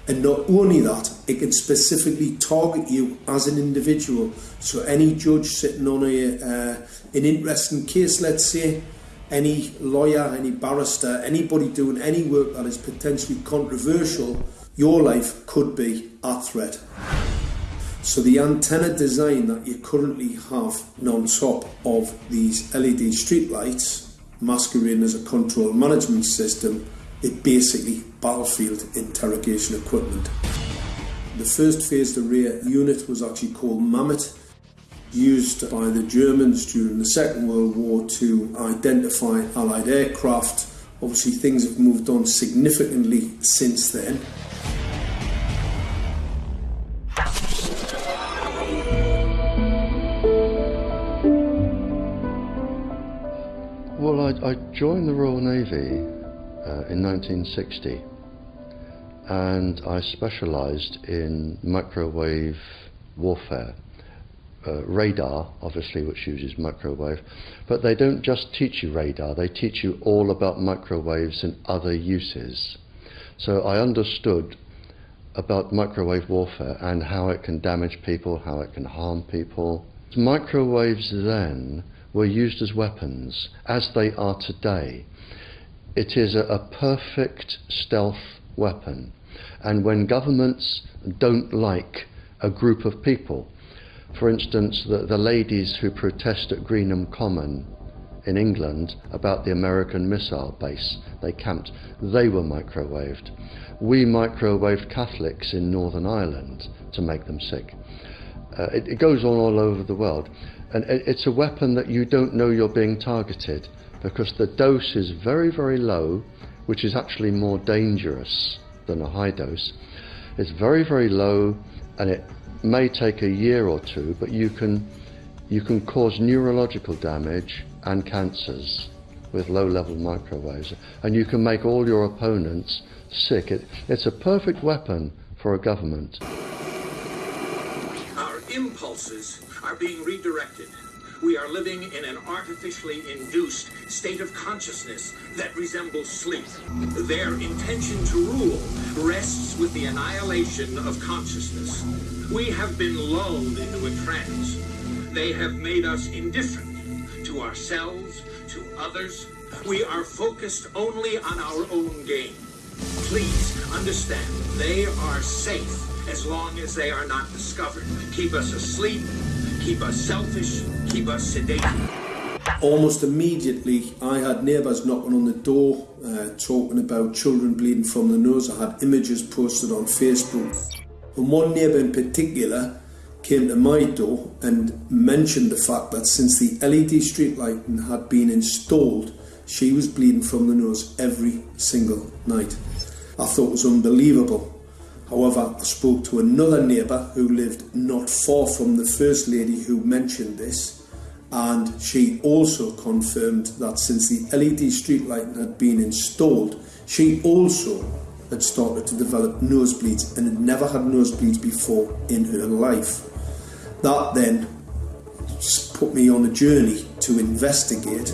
And not only that, it can specifically target you as an individual. So any judge sitting on a, uh, an interesting case, let's say, any lawyer, any barrister, anybody doing any work that is potentially controversial, your life could be at threat. So the antenna design that you currently have on top of these LED streetlights, masquerading as a control management system, is basically battlefield interrogation equipment. The first phased array unit was actually called Mammoth, used by the Germans during the Second World War to identify Allied aircraft. Obviously things have moved on significantly since then. I, I joined the Royal Navy uh, in 1960 and I specialised in microwave warfare. Uh, radar, obviously, which uses microwave, but they don't just teach you radar, they teach you all about microwaves and other uses. So I understood about microwave warfare and how it can damage people, how it can harm people. Microwaves then were used as weapons, as they are today. It is a, a perfect stealth weapon. And when governments don't like a group of people, for instance, the, the ladies who protest at Greenham Common in England about the American missile base they camped, they were microwaved. We microwaved Catholics in Northern Ireland to make them sick. Uh, it, it, goes on all over the world. And it's a weapon that you don't know you're being targeted because the dose is very, very low, which is actually more dangerous than a high dose. It's very, very low and it may take a year or two, but you can, you can cause neurological damage and cancers with low-level microwaves. And you can make all your opponents sick. It, it's a perfect weapon for a government. Our impulses are being redirected. We are living in an artificially induced state of consciousness that resembles sleep. Their intention to rule rests with the annihilation of consciousness. We have been lulled into a trance. They have made us indifferent to ourselves, to others. We are focused only on our own gain. Please understand, they are safe as long as they are not discovered. Keep us asleep, keep us selfish, keep us sedated. Almost immediately, I had neighbours knocking on the door, uh, talking about children bleeding from the nose. I had images posted on Facebook. And one neighbour in particular came to my door and mentioned the fact that since the LED street lighting had been installed, she was bleeding from the nose every single night. I thought it was unbelievable. However, I spoke to another neighbour who lived not far from the first lady who mentioned this, and she also confirmed that since the LED street had been installed, she also had started to develop nosebleeds and had never had nosebleeds before in her life. That then put me on a journey to investigate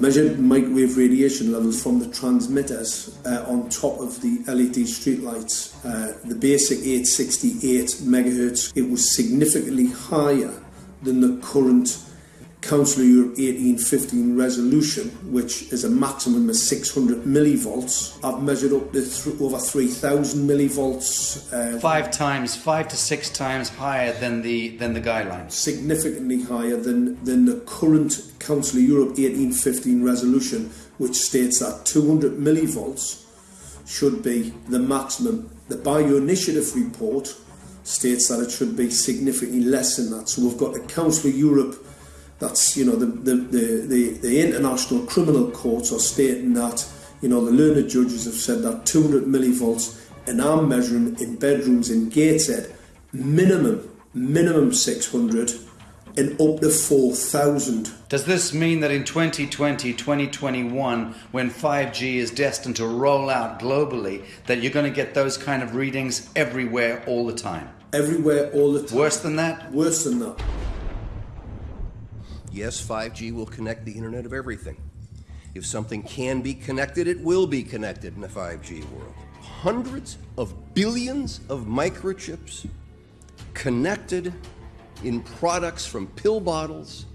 measured microwave radiation levels from the transmitters uh, on top of the LED streetlights. Uh, the basic 868 megahertz, it was significantly higher than the current Council of Europe 1815 resolution, which is a maximum of 600 millivolts. I've measured up to th- over 3,000 millivolts. Uh, five times, five to six times higher than the than the guidelines. Significantly higher than than the current Council of Europe 1815 resolution, which states that 200 millivolts should be the maximum. The Bioinitiative report states that it should be significantly less than that. So we've got the Council of Europe that's you know the the, the, the, the international criminal courts are stating that you know the learned judges have said that 200 millivolts and I'm measuring in bedrooms in Gateshead minimum minimum 600 and up to 4,000. Does this mean that in 2020, 2021, when 5G is destined to roll out globally, that you're going to get those kind of readings everywhere all the time? Everywhere all the time. Worse than that? Worse than that. Yes, 5G will connect the Internet of Everything. If something can be connected, it will be connected in a 5G world. Hundreds of billions of microchips connected in products from pill bottles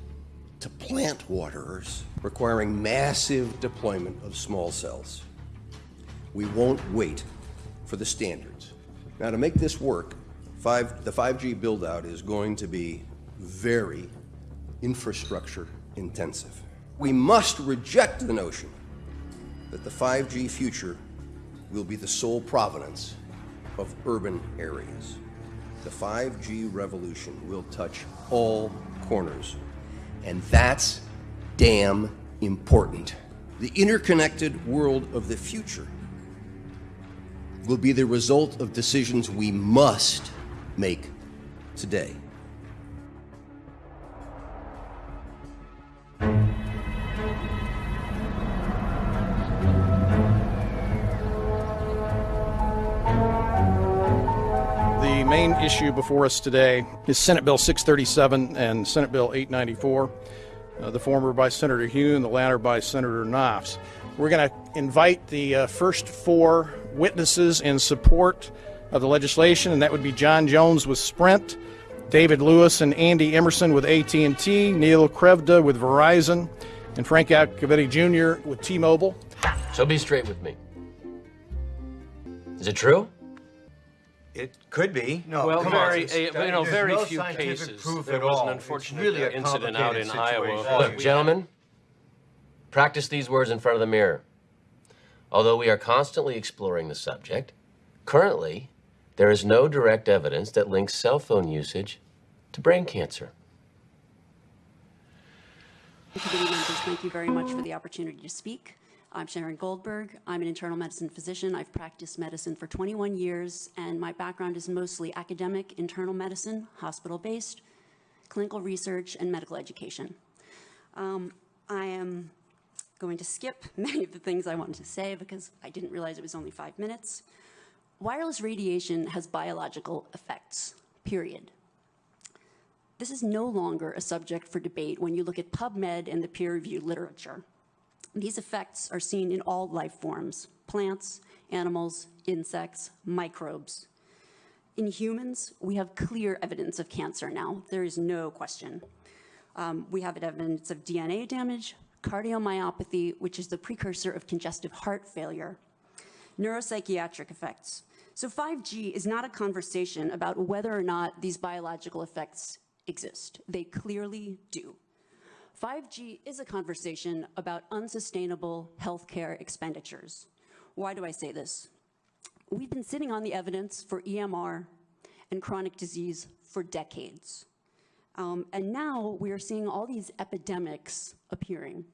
to plant waterers, requiring massive deployment of small cells. We won't wait for the standards. Now, to make this work, five, the 5G build out is going to be very infrastructure intensive. We must reject the notion that the 5G future will be the sole provenance of urban areas. The 5G revolution will touch all corners, and that's damn important. The interconnected world of the future will be the result of decisions we must make today. Main issue before us today is Senate Bill 637 and Senate Bill 894, uh, the former by Senator Hugh and the latter by Senator Nofs. We're going to invite the uh, first four witnesses in support of the legislation, and that would be John Jones with Sprint, David Lewis and Andy Emerson with AT&T, Neil Krevda with Verizon, and Frank Iacovetti Jr. with T-Mobile. So be straight with me. Is it true? It could be. No, well, come very, on. uh, you know, very no few cases. proof There at was all. an unfortunate really a incident out in complicated Iowa. situation. Look, we- gentlemen, practice these words in front of the mirror. Although we are constantly exploring the subject, currently, there is no direct evidence that links cell phone usage to brain cancer. Committee members, thank you very much for the opportunity to speak. I'm Sharon Goldberg. I'm an internal medicine physician. I've practiced medicine for 21 years, and my background is mostly academic internal medicine, hospital-based, clinical research, and medical education. Um, I am going to skip many of the things I wanted to say because I didn't realize it was only five minutes. Wireless radiation has biological effects, period. This is no longer a subject for debate when you look at PubMed and the peer-reviewed literature. These effects are seen in all life forms, plants, animals, insects, microbes. In humans, we have clear evidence of cancer now. There is no question. Um, we have evidence of DNA damage, cardiomyopathy, which is the precursor of congestive heart failure, neuropsychiatric effects. So 5G is not a conversation about whether or not these biological effects exist. They clearly do. 5G is a conversation about unsustainable healthcare expenditures. Why do I say this? We've been sitting on the evidence for EMR and chronic disease for decades. Um, and now we are seeing all these epidemics appearing.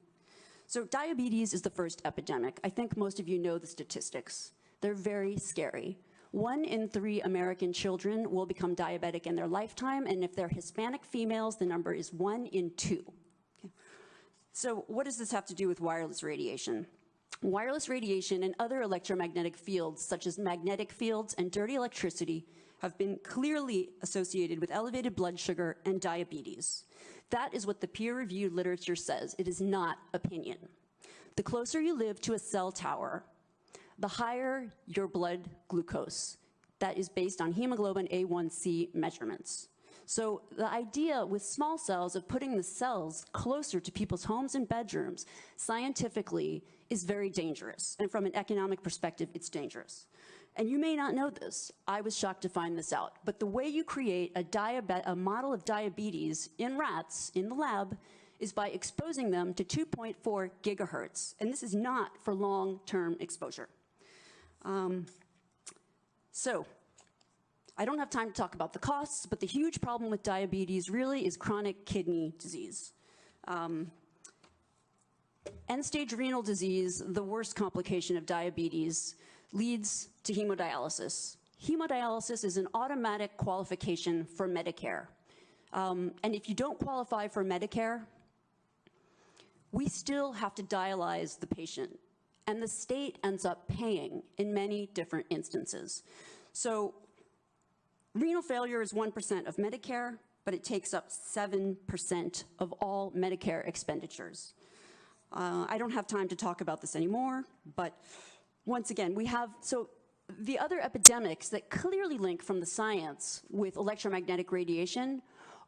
So diabetes is the first epidemic. I think most of you know the statistics. They're very scary. One in three American children will become diabetic in their lifetime, and if they're Hispanic females, the number is one in two. Okay. So what does this have to do with wireless radiation? Wireless radiation and other electromagnetic fields, such as magnetic fields and dirty electricity, have been clearly associated with elevated blood sugar and diabetes. That is what the peer-reviewed literature says. It is not opinion. The closer you live to a cell tower, the higher your blood glucose. That is based on hemoglobin A1C measurements. So the idea with small cells of putting the cells closer to people's homes and bedrooms scientifically is very dangerous. And from an economic perspective, it's dangerous. And you may not know this. I was shocked to find this out. But the way you create a, a model of diabetes in rats in the lab is by exposing them to 2.4 gigahertz. And this is not for long-term exposure. Um, so I don't have time to talk about the costs, but the huge problem with diabetes really is chronic kidney disease. Um, End-stage renal disease, the worst complication of diabetes, leads to hemodialysis. Hemodialysis is an automatic qualification for Medicare. Um, and if you don't qualify for Medicare, we still have to dialyze the patient. And the state ends up paying in many different instances. So renal failure is 1% of Medicare, but it takes up 7% of all Medicare expenditures. Uh, I don't have time to talk about this anymore, but once again, we have, so the other epidemics that clearly link from the science with electromagnetic radiation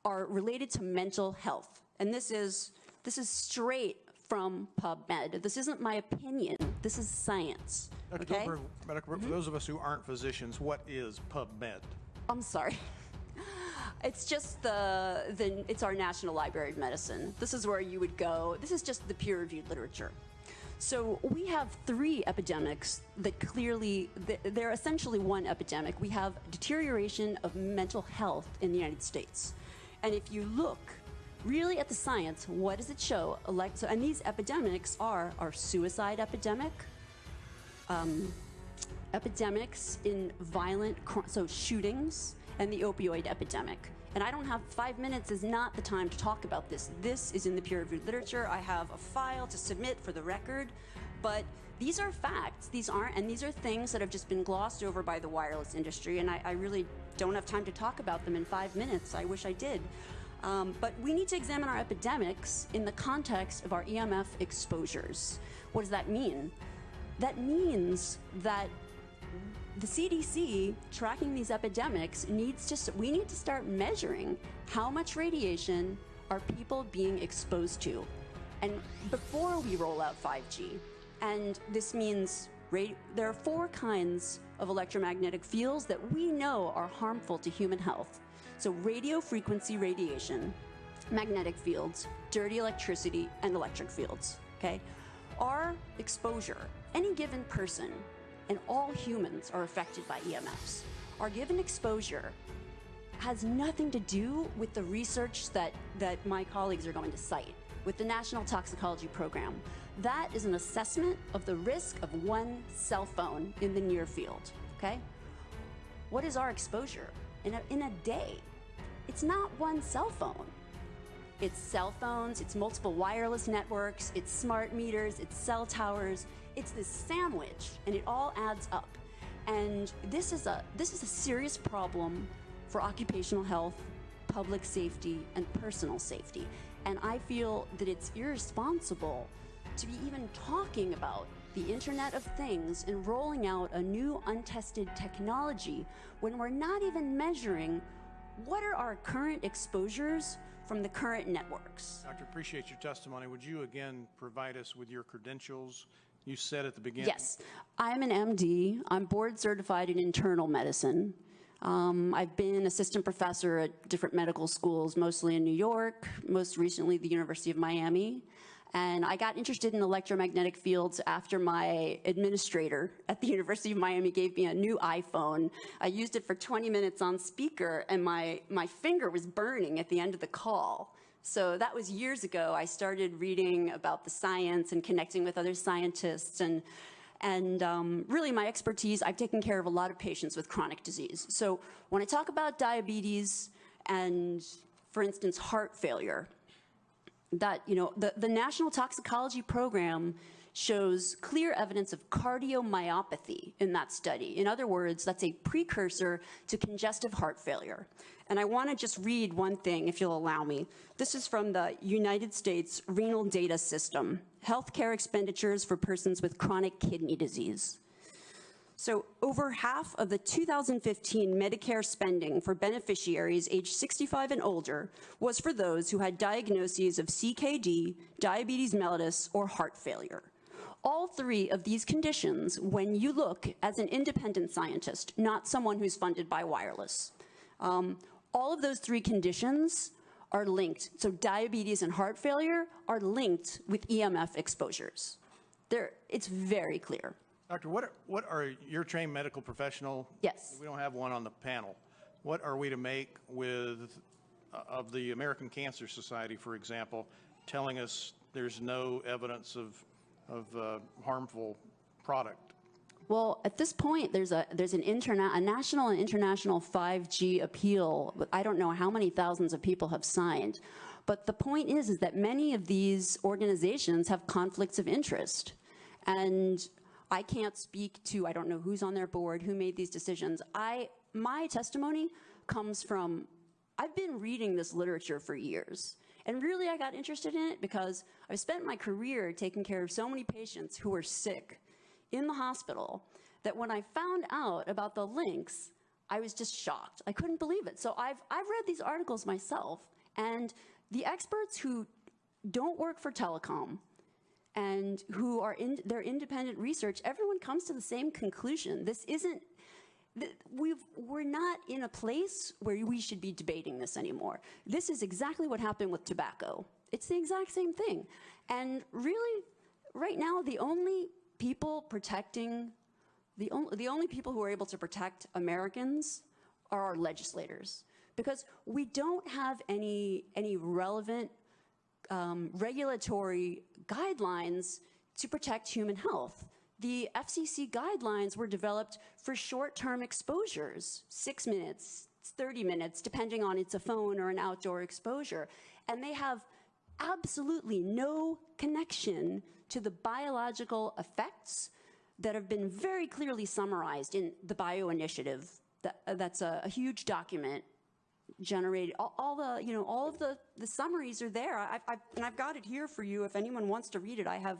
are related to mental health. And this is, this is straight from PubMed. This isn't my opinion, this is science, Dr. okay? Goldberg, Dr. Goldberg, mm-hmm. for those of us who aren't physicians, what is PubMed? I'm sorry. It's just the, the, it's our National Library of Medicine. This is where you would go. This is just the peer-reviewed literature. So we have three epidemics that clearly, they're essentially one epidemic. We have deterioration of mental health in the United States. And if you look really at the science, what does it show? And these epidemics are our suicide epidemic, um, epidemics in violent, so shootings, and the opioid epidemic. And I don't have five minutes is not the time to talk about this. This is in the peer-reviewed literature. I have a file to submit for the record, but these are facts. These aren't, and these are things that have just been glossed over by the wireless industry, and I, I really don't have time to talk about them in five minutes. I wish I did. Um, but we need to examine our epidemics in the context of our EMF exposures. What does that mean? That means that the CDC tracking these epidemics needs to, we need to start measuring how much radiation are people being exposed to. And before we roll out 5G, and this means there are four kinds of electromagnetic fields that we know are harmful to human health. So, radio frequency radiation, magnetic fields, dirty electricity, and electric fields. Okay? Our exposure, any given person, and all humans are affected by EMFs. Our given exposure has nothing to do with the research that, that my colleagues are going to cite with the National Toxicology Program. That is an assessment of the risk of one cell phone in the near field, okay? What is our exposure in a, in a day? It's not one cell phone. It's cell phones, it's multiple wireless networks, it's smart meters, it's cell towers. It's this sandwich, and it all adds up. And this is a this is a serious problem for occupational health, public safety, and personal safety. And I feel that it's irresponsible to be even talking about the Internet of Things and rolling out a new untested technology when we're not even measuring what are our current exposures from the current networks. Doctor, appreciate your testimony. Would you again provide us with your credentials? You said at the beginning. Yes, I'm an MD. I'm board certified in internal medicine. Um, I've been assistant professor at different medical schools, mostly in New York, most recently the University of Miami. And I got interested in electromagnetic fields after my administrator at the University of Miami gave me a new iPhone. I used it for 20 minutes on speaker, and my, my finger was burning at the end of the call. So that was years ago. I started reading about the science and connecting with other scientists and and um, really my expertise, I've taken care of a lot of patients with chronic disease. So when I talk about diabetes and, for instance, heart failure, that, you know, the, the National Toxicology Program shows clear evidence of cardiomyopathy in that study. In other words, that's a precursor to congestive heart failure. And I want to just read one thing, if you'll allow me. This is from the United States Renal Data System, Healthcare Expenditures for Persons with Chronic Kidney Disease. So over half of the 2015 Medicare spending for beneficiaries aged 65 and older was for those who had diagnoses of CKD, diabetes mellitus, or heart failure. All three of these conditions, when you look as an independent scientist, not someone who's funded by wireless, um, all of those three conditions are linked. So diabetes and heart failure are linked with EMF exposures. There, it's very clear. Doctor, what are, what are your trained medical professional? Yes. We don't have one on the panel. What are we to make with uh, of the American Cancer Society, for example, telling us there's no evidence of of uh, harmful product? Well, at this point, there's a there's an interna- a national and international 5G appeal. I don't know how many thousands of people have signed, but the point is is that many of these organizations have conflicts of interest, and I can't speak to, I don't know who's on their board, who made these decisions. I, my testimony comes from, I've been reading this literature for years. And really, I got interested in it because I've spent my career taking care of so many patients who were sick in the hospital that when I found out about the links, I was just shocked. I couldn't believe it. So I've, I've read these articles myself, and the experts who don't work for telecom, and who are in their independent research, everyone comes to the same conclusion. This isn't, we've, we're not in a place where we should be debating this anymore. This is exactly what happened with tobacco. It's the exact same thing. And really, right now, the only people protecting, the, only the only people who are able to protect Americans are our legislators. Because we don't have any, any relevant um, regulatory guidelines to protect human health. The FCC guidelines were developed for short-term exposures, six minutes, 30 minutes, depending on it's a phone or an outdoor exposure. And they have absolutely no connection to the biological effects that have been very clearly summarized in the Bio Initiative. That, uh, that's a, a huge document generated all, all, the you know all of the the summaries are there I've, I've, and I've got it here for you if anyone wants to read it I have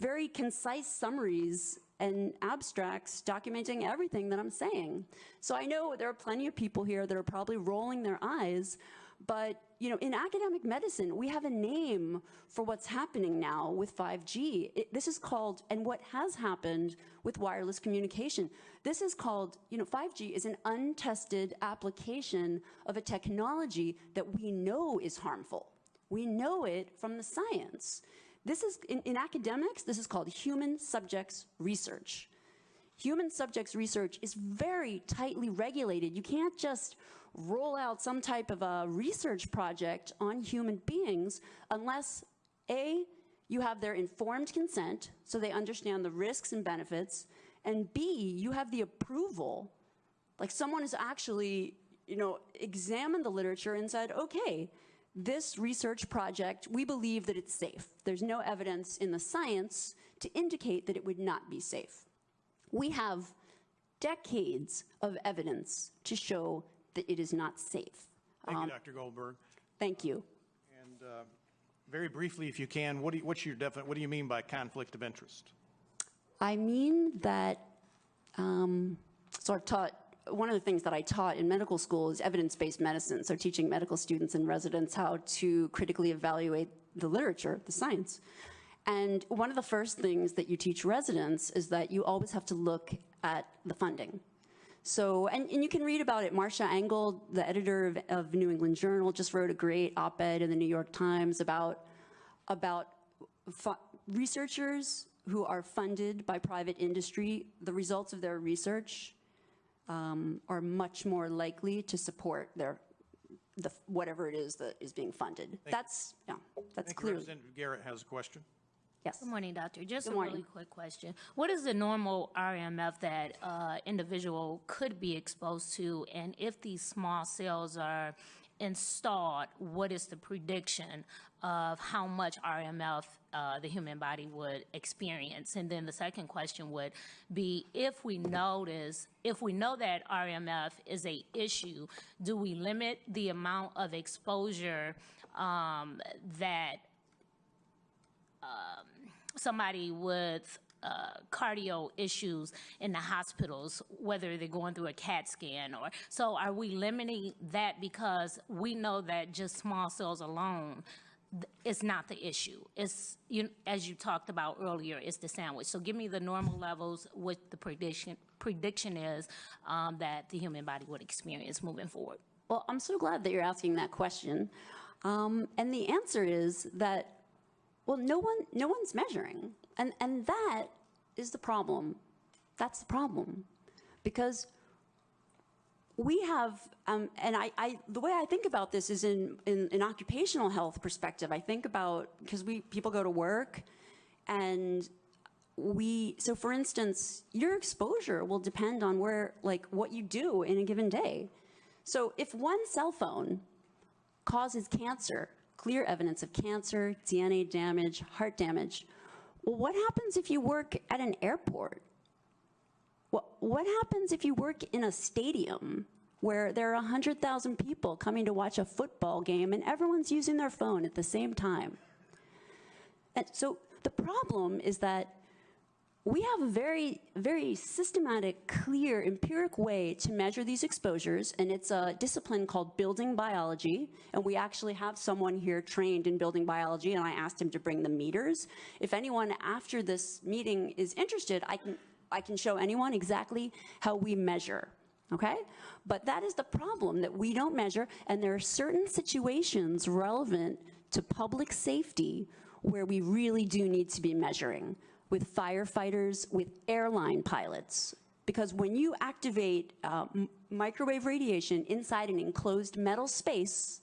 very concise summaries and abstracts documenting everything that I'm saying so I know there are plenty of people here that are probably rolling their eyes but you know, in academic medicine, we have a name for what's happening now with 5G. It, this is called, and what has happened with wireless communication, this is called, you know, 5G is an untested application of a technology that we know is harmful. We know it from the science. This is, in, in academics, this is called human subjects research. Human subjects research is very tightly regulated. You can't just roll out some type of a research project on human beings unless A, you have their informed consent so they understand the risks and benefits, and B, you have the approval, like someone has actually, you know, examined the literature and said, okay, this research project, we believe that it's safe. There's no evidence in the science to indicate that it would not be safe. We have decades of evidence to show that it is not safe. Thank Um, you, Dr. Goldberg. Thank you. And uh, very briefly, if you can, what do you, what's your definite, what do you mean by conflict of interest? I mean that, um, so I've taught, one of the things that I taught in medical school is evidence-based medicine, so teaching medical students and residents how to critically evaluate the literature, the science. And one of the first things that you teach residents is that you always have to look at the funding. So, and, and you can read about it. Marcia Angell, the editor of, of New England Journal, just wrote a great op-ed in the New York Times about, about researchers who are funded by private industry. The results of their research um, are much more likely to support their, the, whatever it is that is being funded. Thank that's, yeah, that's Thank you. clearly. Representative Garrett has a question. Yes. Good morning, doctor. Just Good a morning. really quick question. What is the normal RMF that uh, individual could be exposed to? And if these small cells are installed, what is the prediction of how much RMF uh, the human body would experience? And then the second question would be if we notice, if we know that RMF is a issue, do we limit the amount of exposure um, that um, somebody with uh, cardio issues in the hospitals, whether they're going through a CAT scan or so. Are we limiting that because we know that just small cells alone is not the issue? It's you, as you talked about earlier, it's the sandwich. So give me the normal levels, what the prediction prediction is um, that the human body would experience moving forward. Well, I'm so glad that you're asking that question. Um, and the answer is that, well, no one, no one's measuring. And, and that is the problem. That's the problem. Because we have, um, and I, I, the way I think about this is in, in an occupational health perspective. I think about, because we, people go to work and we, so for instance, your exposure will depend on where, like what you do in a given day. So if one cell phone causes cancer, clear evidence of cancer, DNA damage, heart damage, well, what happens if you work at an airport? What, happens if you work in a stadium where there are 100,000 people coming to watch a football game and everyone's using their phone at the same time? And so the problem is that we have a very, very systematic, clear, empiric way to measure these exposures, and it's a discipline called building biology. And we actually have someone here trained in building biology, and I asked him to bring the meters. If anyone after this meeting is interested, I can, I can show anyone exactly how we measure. Okay? But that is the problem that we don't measure, and there are certain situations relevant to public safety where we really do need to be measuring with firefighters, with airline pilots. Because when you activate uh, microwave radiation inside an enclosed metal space,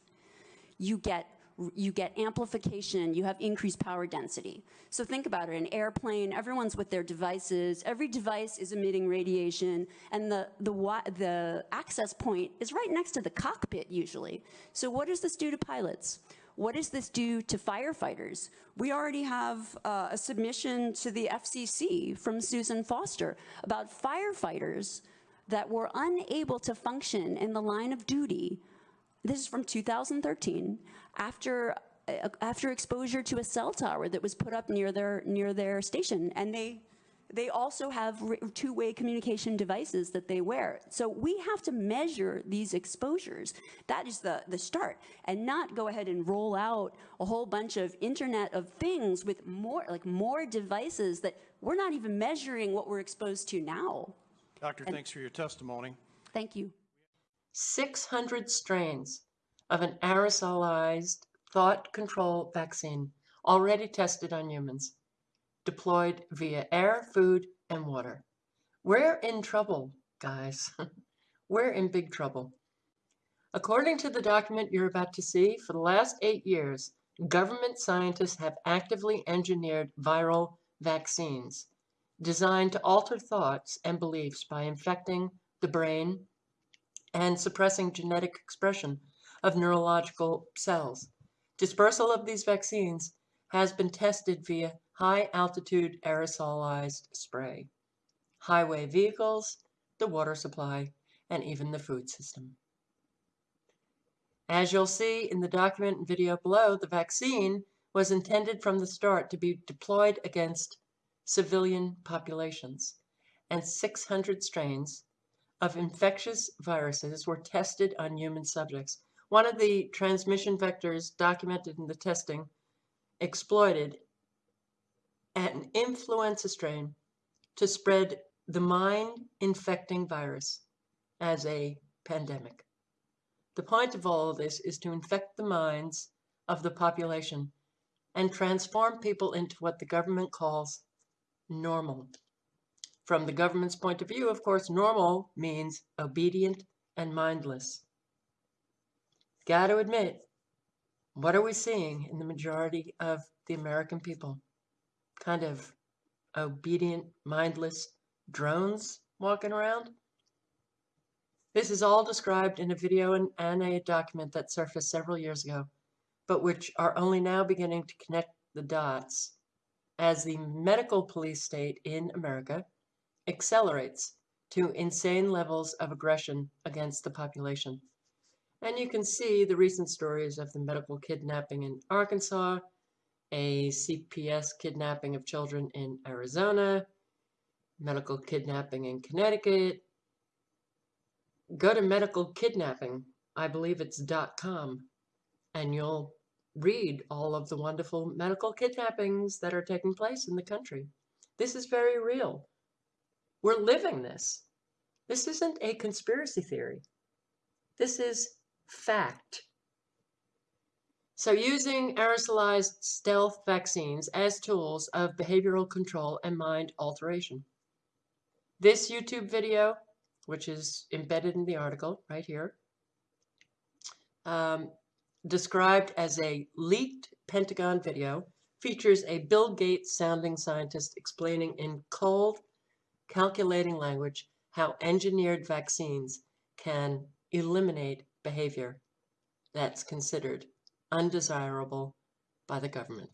you get you get amplification, you have increased power density. So think about it, an airplane, everyone's with their devices, every device is emitting radiation, and the, the, the access point is right next to the cockpit usually. So what does this do to pilots? What does this do to firefighters? We already have uh, a submission to the FCC from Susan Foster about firefighters that were unable to function in the line of duty this is from 2013, after uh, after exposure to a cell tower that was put up near their near their station, and they they also have two-way communication devices that they wear. So we have to measure these exposures. That is the, the start. And not go ahead and roll out a whole bunch of Internet of Things with more, like more devices that we're not even measuring what we're exposed to now. Doctor, And- thanks for your testimony. Thank you. 600 strains of an aerosolized thought control vaccine already tested on humans, deployed via air, food, and water. We're in trouble, guys. We're in big trouble. According to the document you're about to see, for the last eight years, government scientists have actively engineered viral vaccines designed to alter thoughts and beliefs by infecting the brain and suppressing genetic expression of neurological cells. Dispersal of these vaccines has been tested via high altitude aerosolized spray, highway vehicles, the water supply, and even the food system. As you'll see in the document and video below, the vaccine was intended from the start to be deployed against civilian populations, and 600 strains of infectious viruses were tested on human subjects. One of the transmission vectors documented in the testing exploited an influenza strain to spread the mind infecting virus as a pandemic. The point of all of this is to infect the minds of the population and transform people into what the government calls normal. From the government's point of view, of course, normal means obedient and mindless. Got to admit, what are we seeing in the majority of the American people? Kind of obedient, mindless drones walking around? This is all described in a video and, and a document that surfaced several years ago, but which are only now beginning to connect the dots as the medical police state in America accelerates to insane levels of aggression against the population. And you can see the recent stories of the medical kidnapping in Arkansas, a CPS kidnapping of children in Arizona, medical kidnapping in Connecticut. Go to medical kidnapping, I believe it's dot .com, and you'll read all of the wonderful medical kidnappings that are taking place in the country. This is very real. We're living this. This isn't a conspiracy theory. This is fact. So using aerosolized stealth vaccines as tools of behavioral control and mind alteration. This YouTube video, which is embedded in the article right here, um, described as a leaked Pentagon video, features a Bill Gates sounding scientist explaining in cold, calculating language how engineered vaccines can eliminate behavior that's considered undesirable by the government.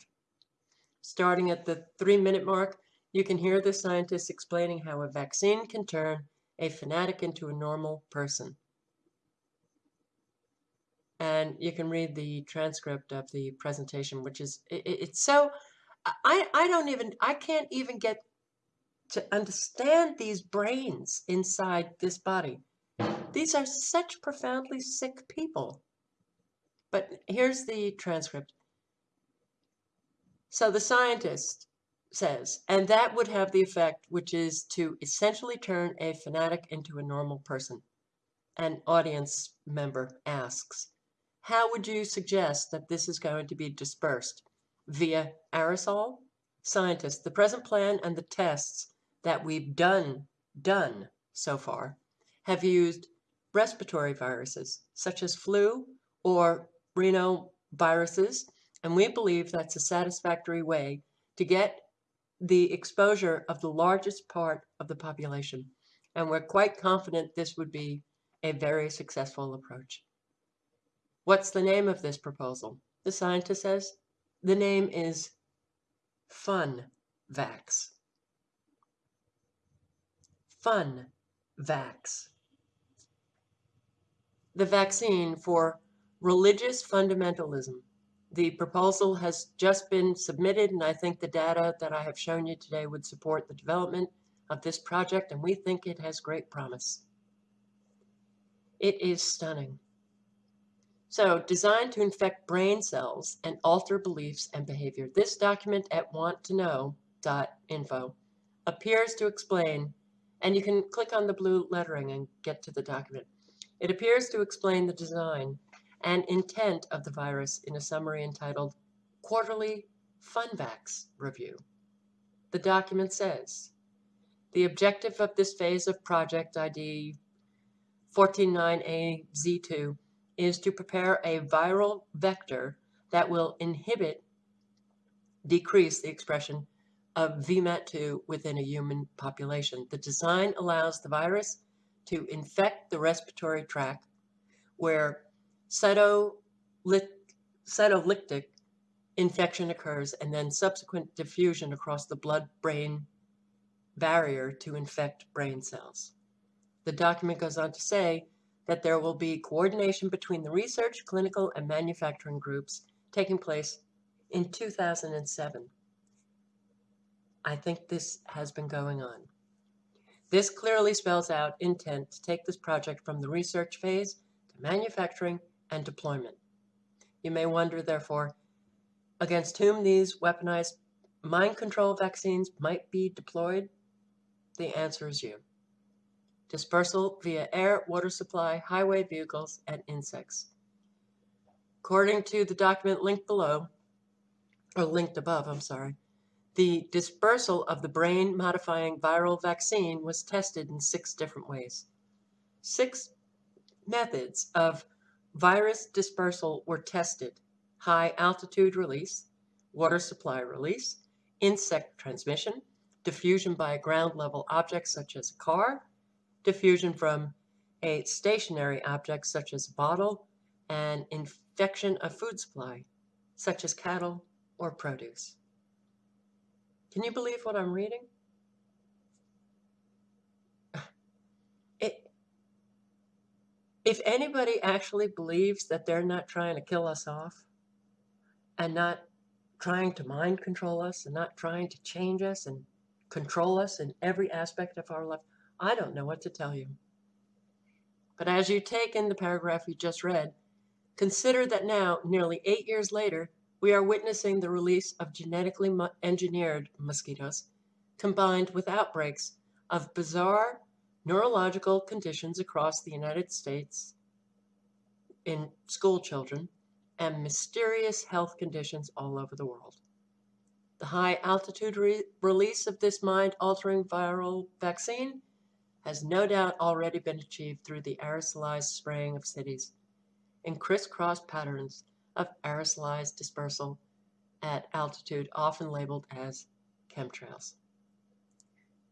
Starting at the three minute mark, you can hear the scientists explaining how a vaccine can turn a fanatic into a normal person. And you can read the transcript of the presentation, which is, it, it's so, I, I don't even, I can't even get to understand these brains inside this body. These are such profoundly sick people. But here's the transcript. So the scientist says, and that would have the effect, which is to essentially turn a fanatic into a normal person. An audience member asks, how would you suggest that this is going to be dispersed? Via aerosol? Scientists, the present plan and the tests that we've done, done so far, have used respiratory viruses, such as flu or rhinoviruses, and we believe that's a satisfactory way to get the exposure of the largest part of the population. And we're quite confident this would be a very successful approach. What's the name of this proposal? The scientist says the name is Fun Vax. Fun Vax. The vaccine for religious fundamentalism The proposal has just been submitted, and I think the data that I have shown you today would support the development of this project, and we think it has great promise. It is stunning. So, designed to infect brain cells and alter beliefs and behavior, this document at wanttoknow.info appears to explain, and you can click on the blue lettering and get to the document. It appears to explain the design and intent of the virus in a summary entitled Quarterly FunVax Review. The document says, the objective of this phase of Project ID 149AZ2 is to prepare a viral vector that will inhibit, decrease the expression of VMAT2 within a human population. The design allows the virus to infect the respiratory tract where cytolytic infection occurs and then subsequent diffusion across the blood-brain barrier to infect brain cells. The document goes on to say that there will be coordination between the research, clinical, and manufacturing groups taking place in 2007. I think this has been going on. This clearly spells out intent to take this project from the research phase to manufacturing and deployment. You may wonder, therefore, against whom these weaponized mind control vaccines might be deployed. The answer is you dispersal via air, water supply, highway vehicles, and insects. According to the document linked below, or linked above, I'm sorry, the dispersal of the brain modifying viral vaccine was tested in six different ways. Six methods of virus dispersal were tested high altitude release, water supply release, insect transmission, diffusion by a ground level object such as a car, diffusion from a stationary object such as a bottle, and infection of food supply, such as cattle or produce. Can you believe what I'm reading? It, if anybody actually believes that they're not trying to kill us off and not trying to mind control us and not trying to change us and control us in every aspect of our life, I don't know what to tell you. But as you take in the paragraph you just read, consider that now, nearly eight years later, we are witnessing the release of genetically engineered mosquitoes combined with outbreaks of bizarre neurological conditions across the United States in school children and mysterious health conditions all over the world. The high altitude re release of this mind altering viral vaccine has no doubt already been achieved through the aerosolized spraying of cities in crisscross patterns of aerosolized dispersal at altitude often labeled as chemtrails.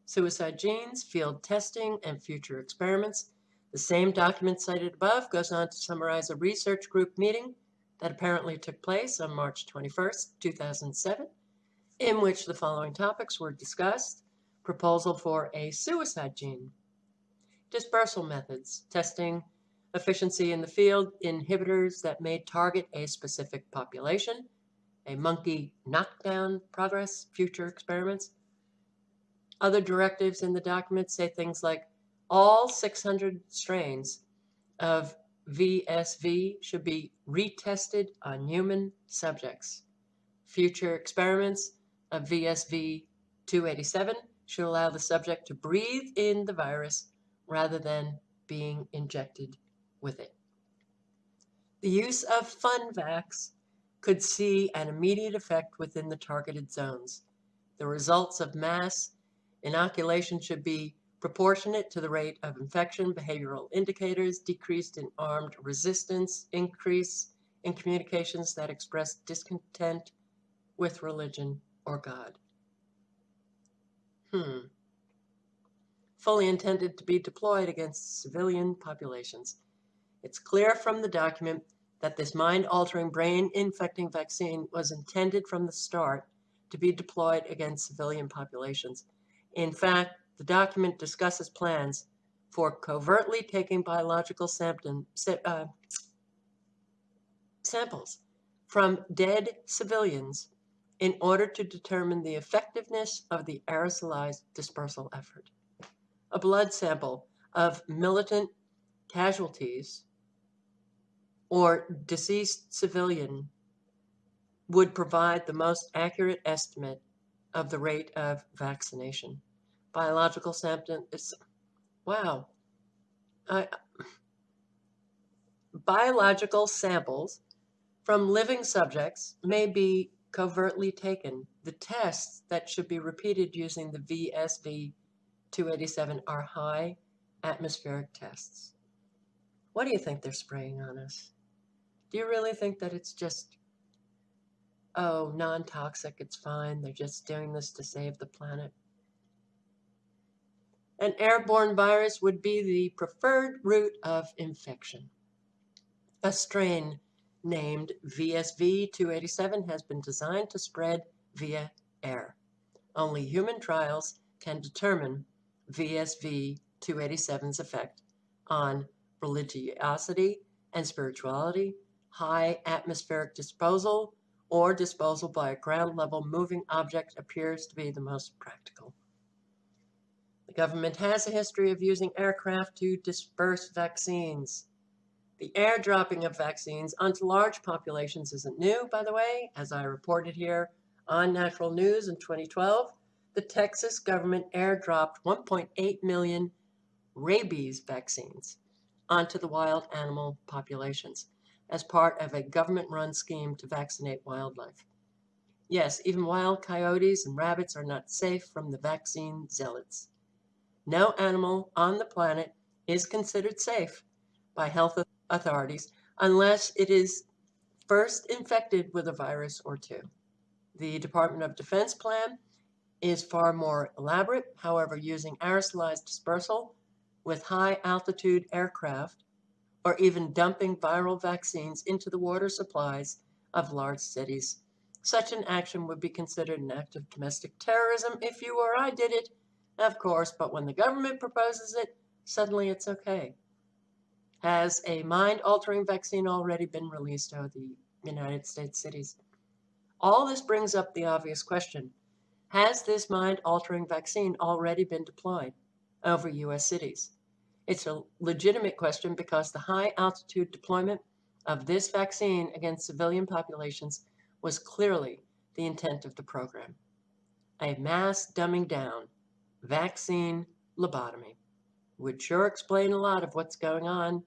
Suicide genes, field testing, and future experiments. The same document cited above goes on to summarize a research group meeting that apparently took place on March 21, 2007, in which the following topics were discussed. Proposal for a suicide gene, dispersal methods, testing efficiency in the field, inhibitors that may target a specific population, a monkey knockdown progress, future experiments. Other directives in the document say things like all 600 strains of VSV should be retested on human subjects. Future experiments of VSV 287 should allow the subject to breathe in the virus rather than being injected with it. The use of FunVax could see an immediate effect within the targeted zones. The results of mass inoculation should be proportionate to the rate of infection, behavioral indicators, decreased in armed resistance, increase in communications that express discontent with religion or God. Hmm fully intended to be deployed against civilian populations. It's clear from the document that this mind-altering, brain-infecting vaccine was intended from the start to be deployed against civilian populations. In fact, the document discusses plans for covertly taking biological uh, samples from dead civilians in order to determine the effectiveness of the aerosolized dispersal effort. A blood sample of militant casualties or deceased civilian would provide the most accurate estimate of the rate of vaccination. Biological samples, wow. I, biological samples from living subjects may be covertly taken. The tests that should be repeated using the VSV 287 are high atmospheric tests. What do you think they're spraying on us? Do you really think that it's just, oh, non toxic, it's fine, they're just doing this to save the planet? An airborne virus would be the preferred route of infection. A strain named VSV 287 has been designed to spread via air. Only human trials can determine VSV 287's effect on religiosity and spirituality, high atmospheric disposal, or disposal by a ground level moving object appears to be the most practical. The government has a history of using aircraft to disperse vaccines. The airdropping of vaccines onto large populations isn't new, by the way. As I reported here on Natural News in 2012, the Texas government airdropped 1.8 million rabies vaccines onto the wild animal populations as part of a government-run scheme to vaccinate wildlife. Yes, even wild coyotes and rabbits are not safe from the vaccine zealots. No animal on the planet is considered safe by health authorities unless it is first infected with a virus or two. The Department of Defense plan is far more elaborate, however, using aerosolized dispersal with high altitude aircraft or even dumping viral vaccines into the water supplies of large cities. Such an action would be considered an act of domestic terrorism if you or I did it, of course, but when the government proposes it, suddenly it's okay. Has a mind-altering vaccine already been released over the United States cities? All this brings up the obvious question. Has this mind-altering vaccine already been deployed over U.S. cities? It's a legitimate question because the high-altitude deployment of this vaccine against civilian populations was clearly the intent of the program. A mass dumbing down, vaccine lobotomy, would sure explain a lot of what's going on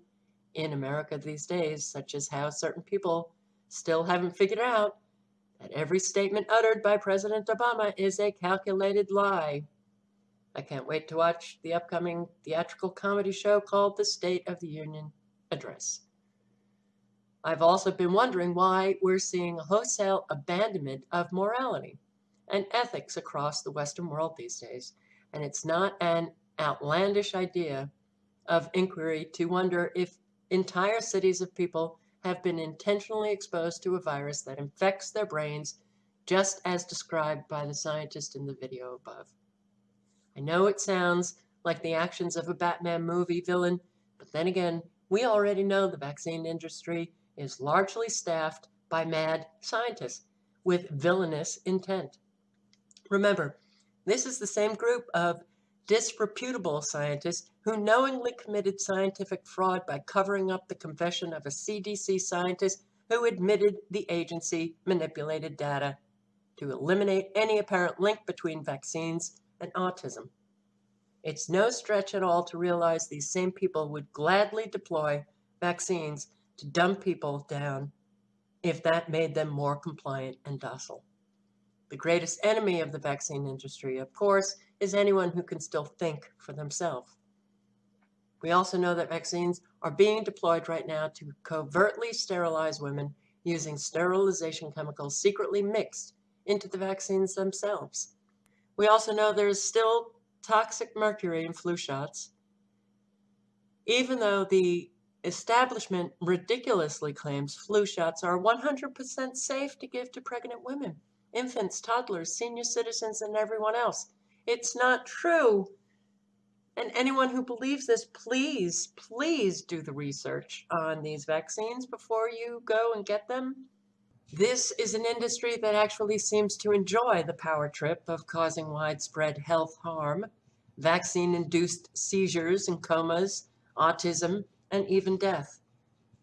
in America these days, such as how certain people still haven't figured out that every statement uttered by President Obama is a calculated lie. I can't wait to watch the upcoming theatrical comedy show called The State of the Union Address. I've also been wondering why we're seeing a wholesale abandonment of morality and ethics across the Western world these days. And it's not an outlandish idea of inquiry to wonder if entire cities of people have been intentionally exposed to a virus that infects their brains, just as described by the scientist in the video above. I know it sounds like the actions of a Batman movie villain, but then again, we already know the vaccine industry is largely staffed by mad scientists with villainous intent. Remember, this is the same group of disreputable scientists who knowingly committed scientific fraud by covering up the confession of a CDC scientist who admitted the agency manipulated data to eliminate any apparent link between vaccines and autism. It's no stretch at all to realize these same people would gladly deploy vaccines to dumb people down if that made them more compliant and docile. The greatest enemy of the vaccine industry, of course, is anyone who can still think for themselves. We also know that vaccines are being deployed right now to covertly sterilize women using sterilization chemicals secretly mixed into the vaccines themselves. We also know there's still toxic mercury in flu shots, even though the establishment ridiculously claims flu shots are 100% safe to give to pregnant women, infants, toddlers, senior citizens, and everyone else. It's not true. And anyone who believes this, please, please do the research on these vaccines before you go and get them. This is an industry that actually seems to enjoy the power trip of causing widespread health harm, vaccine-induced seizures and comas, autism, and even death.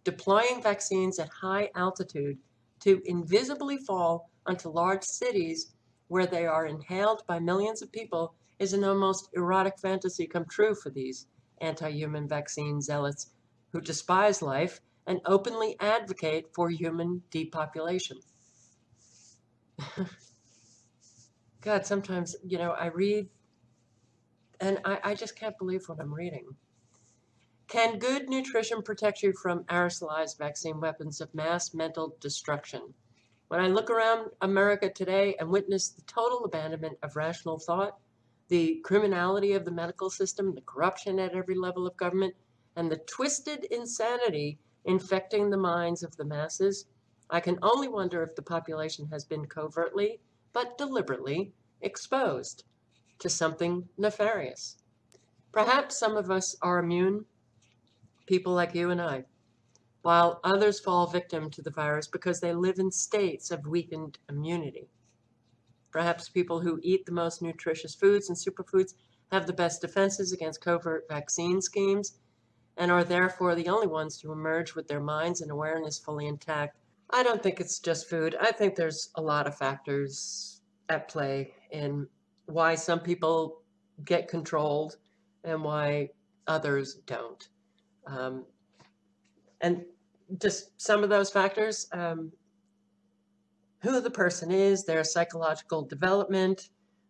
Deploying vaccines at high altitude to invisibly fall onto large cities where they are inhaled by millions of people is an almost erotic fantasy come true for these anti-human vaccine zealots who despise life and openly advocate for human depopulation. God, sometimes, you know, I read and I, I just can't believe what I'm reading. Can good nutrition protect you from aerosolized vaccine weapons of mass mental destruction? When I look around America today and witness the total abandonment of rational thought, the criminality of the medical system, the corruption at every level of government, and the twisted insanity infecting the minds of the masses, I can only wonder if the population has been covertly, but deliberately, exposed to something nefarious. Perhaps some of us are immune, people like you and I, while others fall victim to the virus because they live in states of weakened immunity. Perhaps people who eat the most nutritious foods and superfoods have the best defenses against covert vaccine schemes and are therefore the only ones to emerge with their minds and awareness fully intact. I don't think it's just food. I think there's a lot of factors at play in why some people get controlled and why others don't. Um, and just some of those factors, um, who the person is, their psychological development,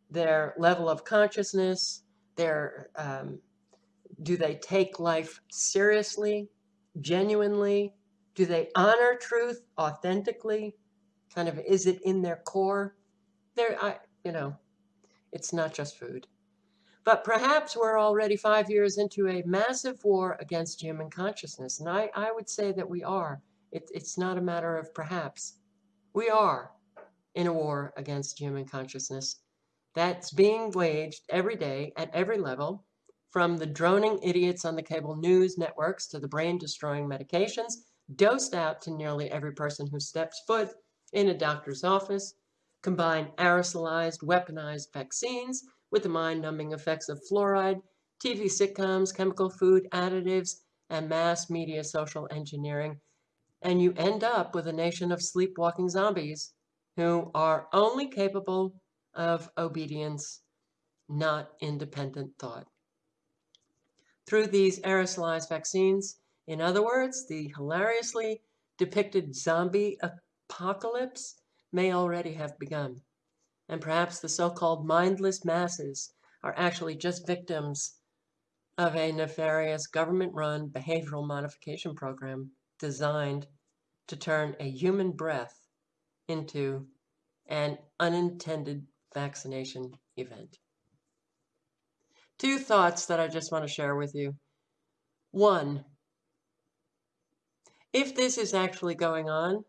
their level of consciousness, their um, do they take life seriously, genuinely? Do they honor truth authentically? Kind of, is it in their core? There, I, you know, it's not just food. But perhaps we're already five years into a massive war against human consciousness. And I, I would say that we are. It, it's not a matter of perhaps. We are in a war against human consciousness that's being waged every day at every level, from the droning idiots on the cable news networks to the brain-destroying medications dosed out to nearly every person who steps foot in a doctor's office, combine aerosolized, weaponized vaccines with the mind-numbing effects of fluoride, TV sitcoms, chemical food additives, and mass media social engineering, and you end up with a nation of sleepwalking zombies who are only capable of obedience, not independent thought. Through these aerosolized vaccines, in other words, the hilariously depicted zombie apocalypse may already have begun. And perhaps the so-called mindless masses are actually just victims of a nefarious government-run behavioral modification program designed to turn a human breath into an unintended vaccination event. Two thoughts that I just want to share with you. One, if this is actually going on,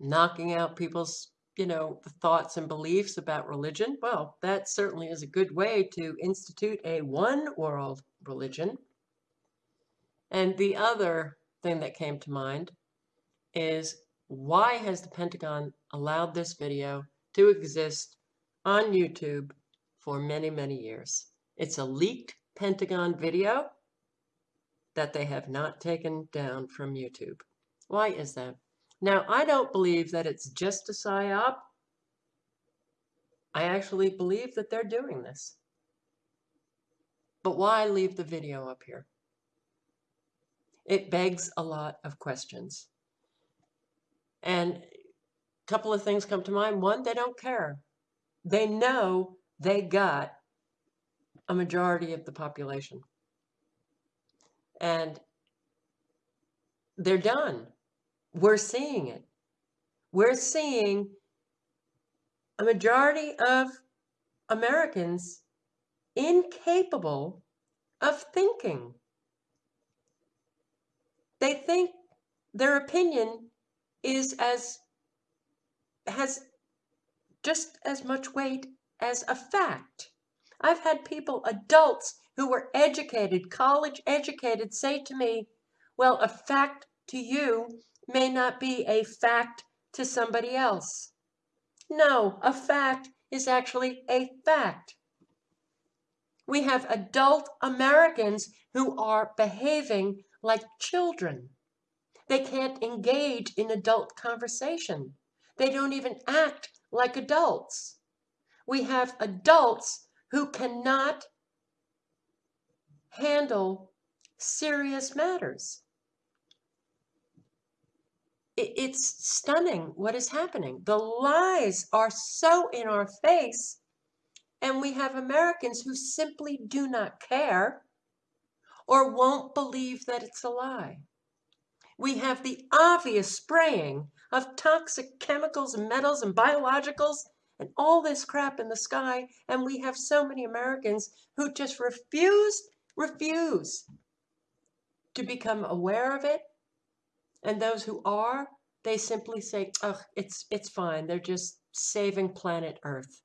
knocking out people's, you know, thoughts and beliefs about religion, well, that certainly is a good way to institute a one world religion. And the other thing that came to mind is why has the Pentagon allowed this video to exist on YouTube for many, many years? It's a leaked Pentagon video that they have not taken down from YouTube. Why is that? Now, I don't believe that it's just a PSYOP. I actually believe that they're doing this. But why leave the video up here? It begs a lot of questions. And a couple of things come to mind. One, they don't care. They know they got a majority of the population. And they're done. We're seeing it. We're seeing a majority of Americans incapable of thinking. They think their opinion is as has just as much weight as a fact. I've had people, adults who were educated, college educated, say to me, well, a fact to you may not be a fact to somebody else. No, a fact is actually a fact. We have adult Americans who are behaving like children. They can't engage in adult conversation. They don't even act like adults. We have adults who cannot handle serious matters. It's stunning what is happening. The lies are so in our face, and we have Americans who simply do not care or won't believe that it's a lie. We have the obvious spraying of toxic chemicals and metals and biologicals and all this crap in the sky, and we have so many Americans who just refuse, refuse to become aware of it. And those who are, they simply say, oh, it's, it's fine. They're just saving planet Earth.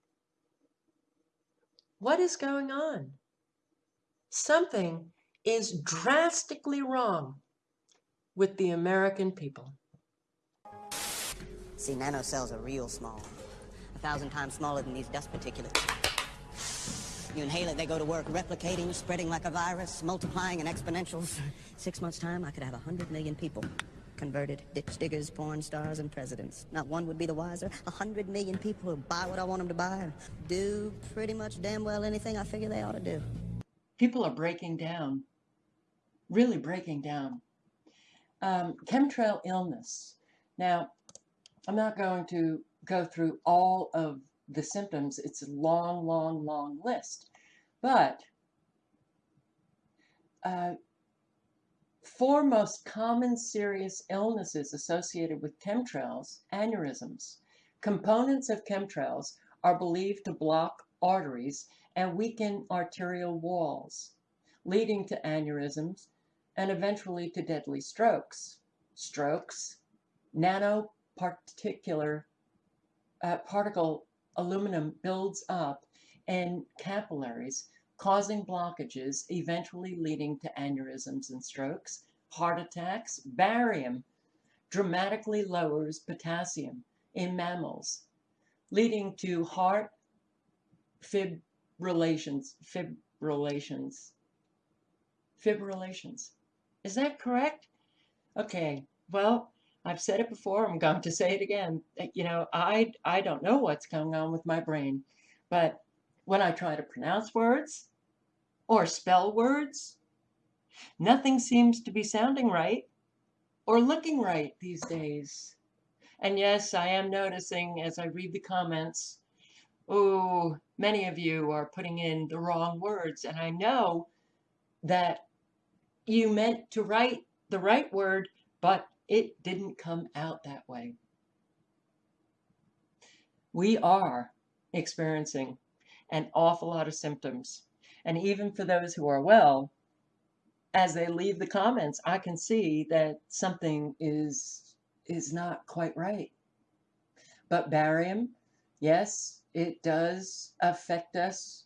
What is going on? Something is drastically wrong with the American people. See, nanocells are real small, thousand times smaller than these dust particulates. You inhale it, they go to work replicating, spreading like a virus, multiplying in exponentials. Six months' time, I could have a hundred million people. Converted ditch diggers, porn stars, and presidents. Not one would be the wiser. A hundred million people who buy what I want them to buy and do pretty much damn well anything I figure they ought to do. People are breaking down, really breaking down. Um, chemtrail illness. Now, I'm not going to go through all of the symptoms. It's a long, long, long list. But uh, four most common serious illnesses associated with chemtrails, aneurysms. Components of chemtrails are believed to block arteries and weaken arterial walls, leading to aneurysms and eventually to deadly strokes. Strokes, nanoparticular uh, particle aluminum builds up in capillaries, causing blockages, eventually leading to aneurysms and strokes, heart attacks. Barium dramatically lowers potassium in mammals, leading to heart fibrillations, fibrillations, fibrillations. Is that correct? Okay, well, I've said it before, I'm going to say it again. Uh, you know, I, I don't know what's going on with my brain, but when I try to pronounce words or spell words, nothing seems to be sounding right or looking right these days. And yes, I am noticing as I read the comments, oh, many of you are putting in the wrong words. And I know that you meant to write the right word, but it didn't come out that way. We are experiencing an awful lot of symptoms. And even for those who are well, as they leave the comments, I can see that something is is not quite right. But barium, yes, it does affect us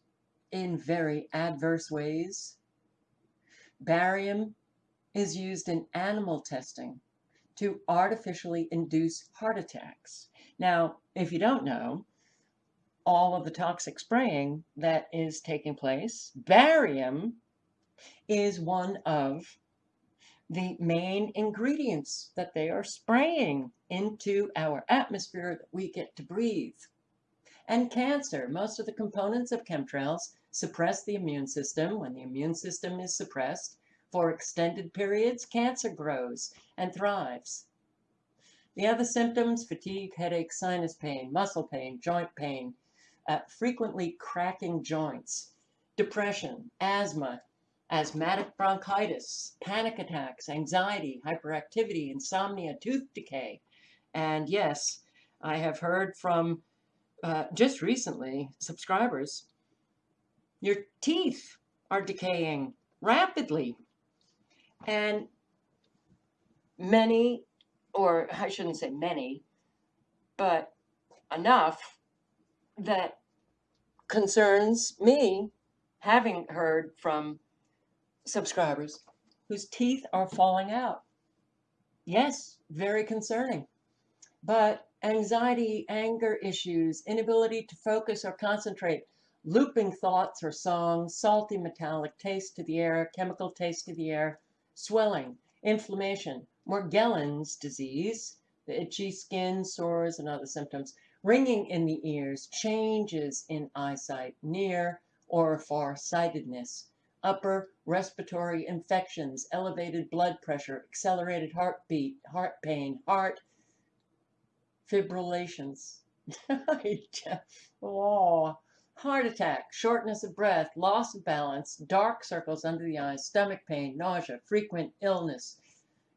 in very adverse ways. Barium is used in animal testing to artificially induce heart attacks. Now, if you don't know, all of the toxic spraying that is taking place, barium is one of the main ingredients that they are spraying into our atmosphere that we get to breathe. And cancer, most of the components of chemtrails suppress the immune system. When the immune system is suppressed, for extended periods, cancer grows and thrives. The other symptoms, fatigue, headache, sinus pain, muscle pain, joint pain, uh, frequently cracking joints, depression, asthma, asthmatic bronchitis, panic attacks, anxiety, hyperactivity, insomnia, tooth decay. And yes, I have heard from uh, just recently subscribers, your teeth are decaying rapidly and many, or I shouldn't say many, but enough that concerns me having heard from subscribers whose teeth are falling out. Yes, very concerning. But anxiety, anger issues, inability to focus or concentrate, looping thoughts or songs, salty metallic taste to the air, chemical taste to the air, swelling, inflammation, Morgellons disease, the itchy skin, sores, and other symptoms, ringing in the ears, changes in eyesight, near or far-sightedness, upper respiratory infections, elevated blood pressure, accelerated heartbeat, heart pain, heart fibrillations. oh, heart attack, shortness of breath, loss of balance, dark circles under the eyes, stomach pain, nausea, frequent illness,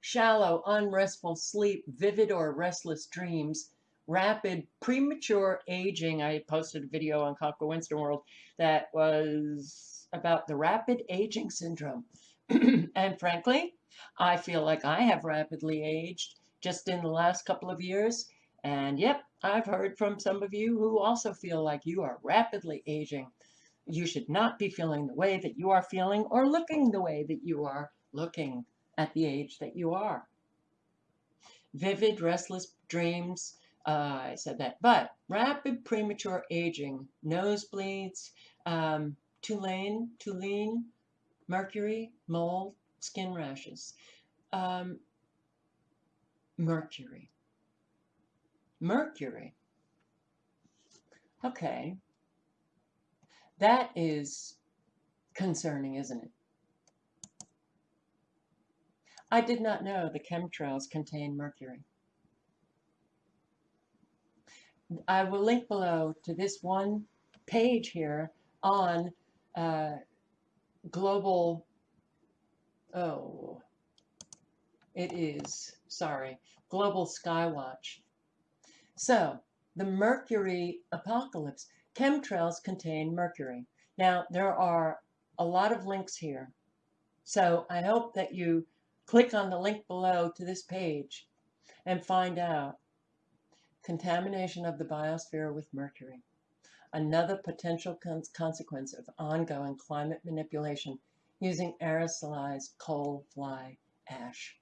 shallow, unrestful sleep, vivid or restless dreams, rapid premature aging. I posted a video on Coco Winston World that was about the rapid aging syndrome. and frankly, I feel like I have rapidly aged just in the last couple of years. And yep, I've heard from some of you who also feel like you are rapidly aging. You should not be feeling the way that you are feeling or looking the way that you are looking at the age that you are. Vivid, restless dreams, uh, I said that. But rapid premature aging, nosebleeds, um, toluene, mercury, mold, skin rashes. Um, mercury. Mercury. Okay. That is concerning, isn't it? I did not know the chemtrails contain mercury. I will link below to this one page here on uh, global, oh, it is, sorry, Global Skywatch. So, the mercury apocalypse. Chemtrails contain mercury. Now, there are a lot of links here. So I hope that you click on the link below to this page and find out contamination of the biosphere with mercury, another potential consequence of ongoing climate manipulation using aerosolized coal fly ash.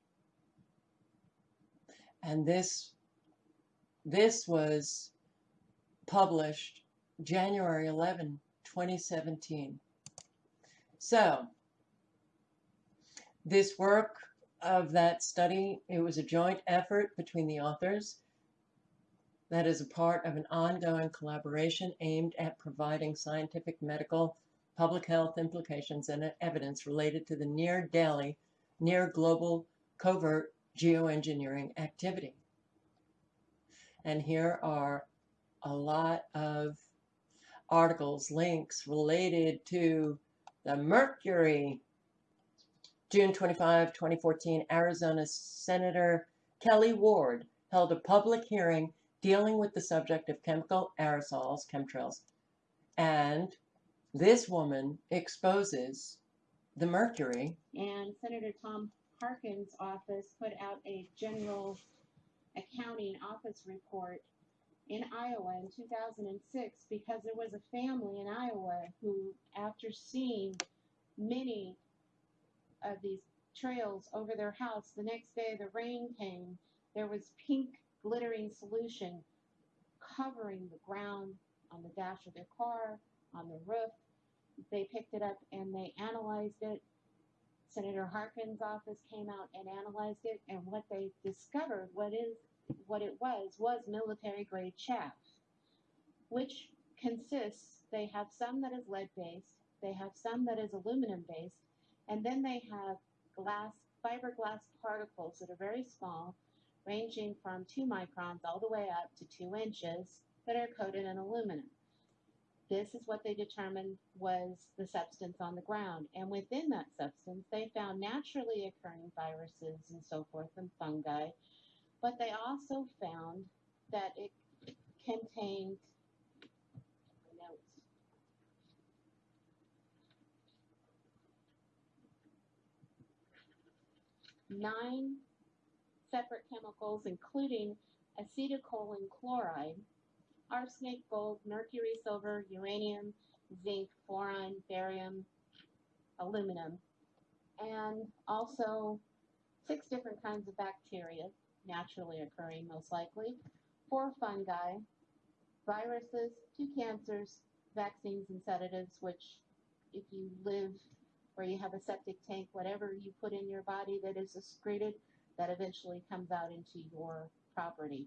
And this, this was published January 11, 2017. So, this work of that study, it was a joint effort between the authors that is a part of an ongoing collaboration aimed at providing scientific, medical, public health implications and evidence related to the near daily, near global covert geoengineering activity. And here are a lot of articles, links related to the Mercury. June 25, 2014, Arizona Senator Kelli Ward held a public hearing dealing with the subject of chemical aerosols, chemtrails. And this woman exposes the mercury. And Senator Tom Harkin's office put out a general accounting office report in Iowa in 2006 because there was a family in Iowa who, after seeing many of these trails over their house, the next day the rain came, there was pink glittering solution covering the ground on the dash of their car, on the roof. They picked it up and they analyzed it. Senator Harkin's office came out and analyzed it, and what they discovered, what is what it was, was military grade chaff, which consists, they have some that is lead based, they have some that is aluminum based, and then they have glass, fiberglass particles that are very small ranging from 2 microns all the way up to 2 inches that are coated in aluminum. This is what they determined was the substance on the ground. And within that substance, they found naturally occurring viruses and so forth and fungi. But they also found that it contained nine separate chemicals, including acetylcholine chloride, arsenic, gold, mercury, silver, uranium, zinc, boron, barium, aluminum, and also six different kinds of bacteria, naturally occurring most likely, four fungi, viruses, two cancers, vaccines, and sedatives, which if you live where you have a septic tank, whatever you put in your body that is excreted, that eventually comes out into your property.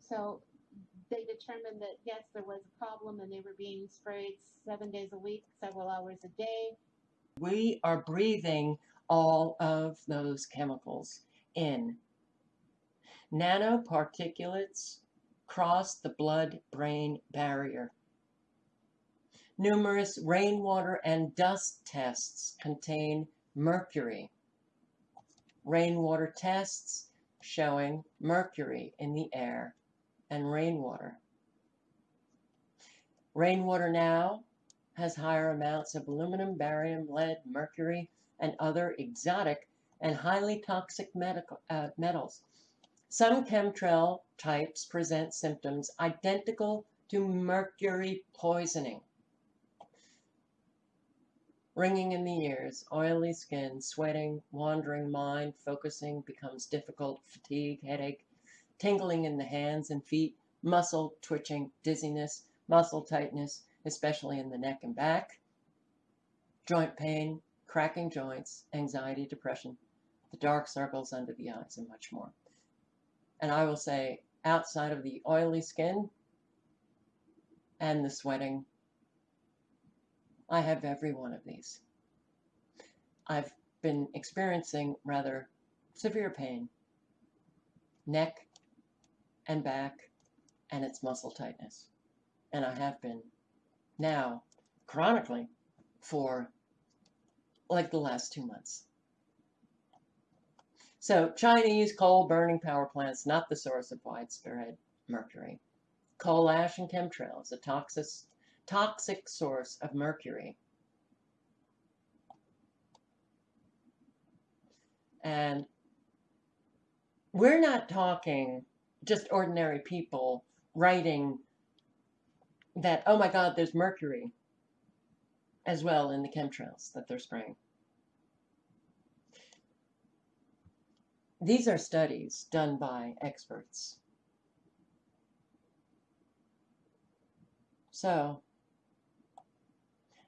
So they determined that yes, there was a problem and they were being sprayed seven days a week, several hours a day. We are breathing all of those chemicals in. Nanoparticulates cross the blood-brain barrier. Numerous rainwater and dust tests contain mercury. Rainwater tests showing mercury in the air and rainwater. Rainwater now has higher amounts of aluminum, barium, lead, mercury, and other exotic and highly toxic medical, uh, metals. Some chemtrail types present symptoms identical to mercury poisoning. Ringing in the ears, oily skin, sweating, wandering mind, focusing becomes difficult, fatigue, headache, tingling in the hands and feet, muscle twitching, dizziness, muscle tightness, especially in the neck and back, joint pain, cracking joints, anxiety, depression, the dark circles under the eyes, and much more. And I will say, outside of the oily skin and the sweating, I have every one of these. I've been experiencing rather severe pain, neck and back, and its muscle tightness. And I have been now chronically for like the last two months. So Chinese coal burning power plants, not the source of widespread mercury. Coal ash and chemtrails, a toxic, toxic source of mercury. And we're not talking just ordinary people writing that, oh my God, there's mercury as well in the chemtrails that they're spraying. These are studies done by experts. So,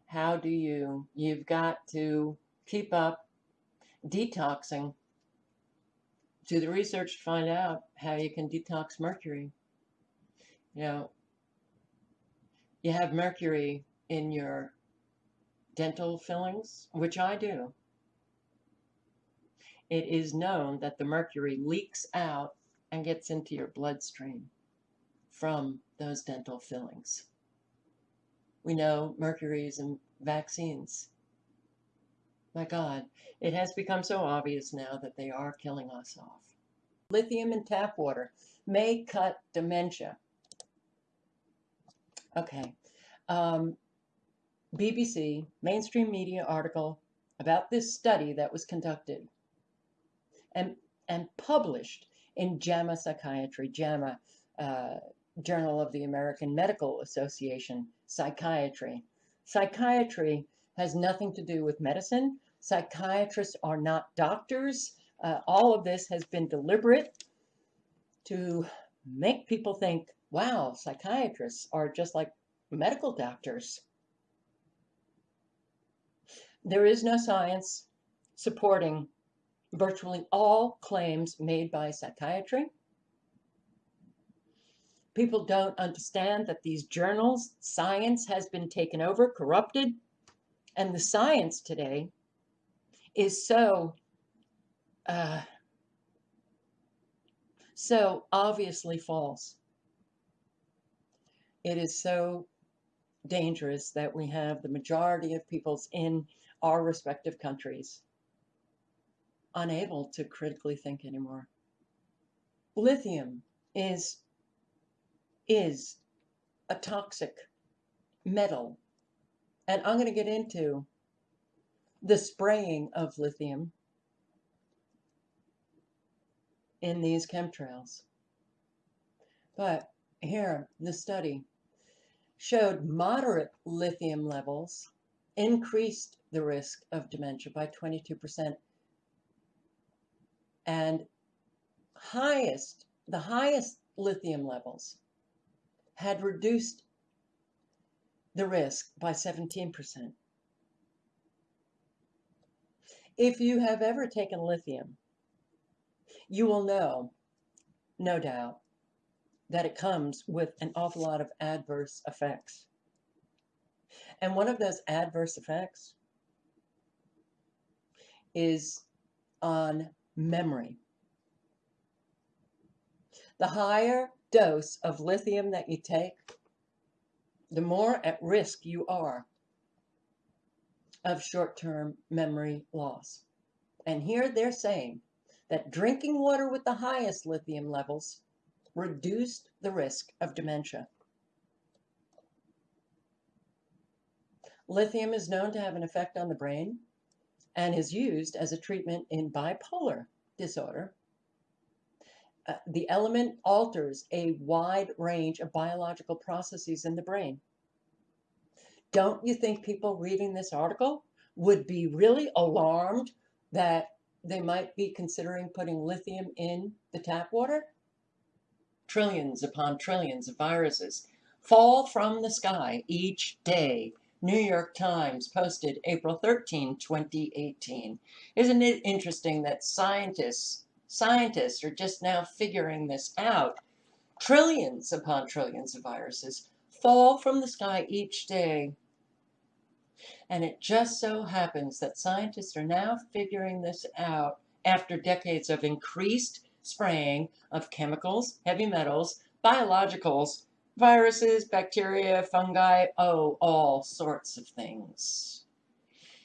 how do you, you've got to keep up detoxing. Do the research to find out how you can detox mercury. You know, you have mercury in your dental fillings, which I do. It is known that the mercury leaks out and gets into your bloodstream from those dental fillings. We know mercury is in vaccines. My God, it has become so obvious now that they are killing us off. Lithium in tap water may cut dementia. Okay. Um, BBC, mainstream media article about this study that was conducted and, and published in JAMA Psychiatry, JAMA, uh, Journal of the American Medical Association, Psychiatry. Psychiatry has nothing to do with medicine. Psychiatrists are not doctors. Uh, all of this has been deliberate to make people think, wow, psychiatrists are just like medical doctors. There is no science supporting virtually all claims made by psychiatry. People don't understand that these journals, science has been taken over, corrupted, and the science today is so uh, so obviously false. It is so dangerous that we have the majority of peoples in our respective countries unable to critically think anymore. Lithium is, is a toxic metal. And I'm going to get into the spraying of lithium in these chemtrails. But here, the study showed moderate lithium levels increased the risk of dementia by 22% and highest, the highest lithium levels had reduced the risk by 17%. If you have ever taken lithium, you will know, no doubt, that it comes with an awful lot of adverse effects. And one of those adverse effects is on memory. The higher dose of lithium that you take, the more at risk you are of short-term memory loss. And here they're saying that drinking water with the highest lithium levels reduced the risk of dementia. Lithium is known to have an effect on the brain and is used as a treatment in bipolar disorder. Uh, the element alters a wide range of biological processes in the brain. Don't you think people reading this article would be really alarmed that they might be considering putting lithium in the tap water? Trillions upon trillions of viruses fall from the sky each day New York Times posted April 13, 2018. Isn't it interesting that scientists scientists are just now figuring this out? Trillions upon trillions of viruses fall from the sky each day. And it just so happens that scientists are now figuring this out after decades of increased spraying of chemicals, heavy metals, biologicals, viruses, bacteria, fungi, oh, all sorts of things.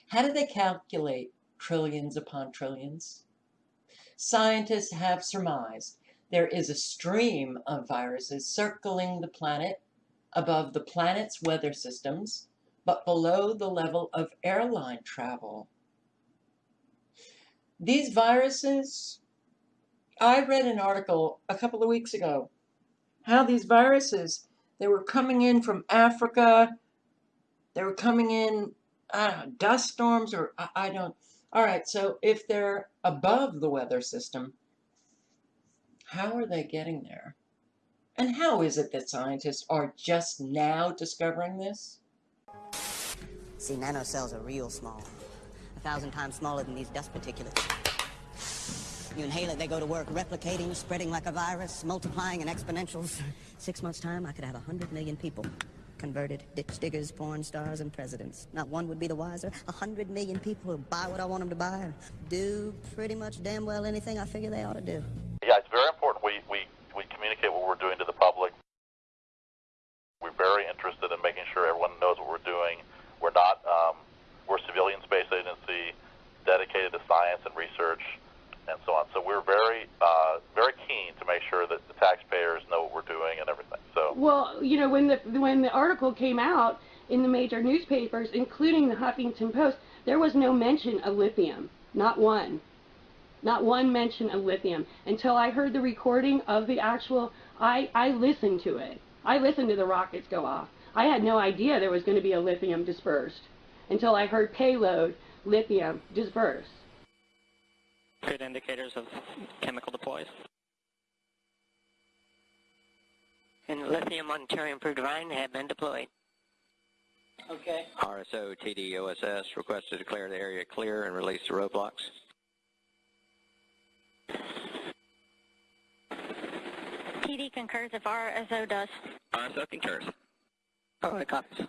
How do they calculate trillions upon trillions? Scientists have surmised there is a stream of viruses circling the planet above the planet's weather systems, but below the level of airline travel. These viruses, I read an article a couple of weeks ago how these viruses, they were coming in from Africa, they were coming in, know, dust storms or I, I don't, all right, so if they're above the weather system, how are they getting there? And how is it that scientists are just now discovering this? See, nanocells are real small. A thousand times smaller than these dust particulates. You inhale it, they go to work replicating, spreading like a virus, multiplying in exponentials. Six months' time, I could have a hundred million people. Converted ditch diggers, porn stars, and presidents. Not one would be the wiser. A hundred million people who buy what I want them to buy and do pretty much damn well anything I figure they ought to do. Yeah, it's very important we, we, we communicate what we're doing to the public. We're very interested in making sure everyone knows what we're doing. We're not, um, we're a civilian space agency dedicated to science and research and so on. So we're very, uh, very keen to make sure that the taxpayers know what we're doing and everything. So Well, you know, when the when the article came out in the major newspapers, including the Huffington Post, there was no mention of lithium, not one, not one mention of lithium until I heard the recording of the actual. I I listened to it. I listened to the rockets go off. I had no idea there was going to be a lithium dispersed until I heard payload lithium dispersed. Good indicators of chemical deploys. And lithium on Terra Improved Divine have been deployed. Okay. RSO TD OSS request to declare the area clear and release the roadblocks. TD concurs if RSO does. RSO concurs. Oh, it copies.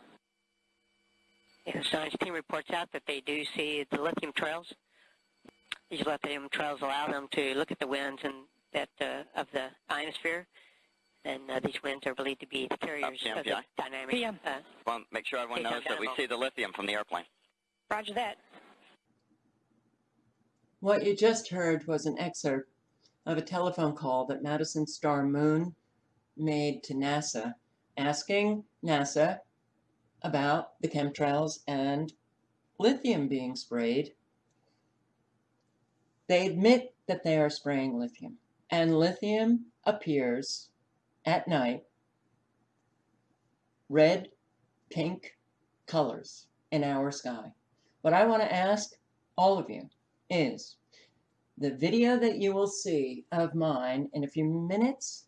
Yeah, the science team reports out that they do see the lithium trails. These lithium trails allow them to look at the winds and that uh, of the ionosphere, and uh, these winds are believed to be the carriers Uh, of the PMPI. dynamic. Uh, Well, make sure everyone knows that we see the lithium from the airplane. Roger that. What you just heard was an excerpt of a telephone call that Madison Star Moon made to NASA, asking NASA about the chemtrails and lithium being sprayed. They admit that they are spraying lithium, and lithium appears at night red, pink colors in our sky. What I want to ask all of you is the video that you will see of mine in a few minutes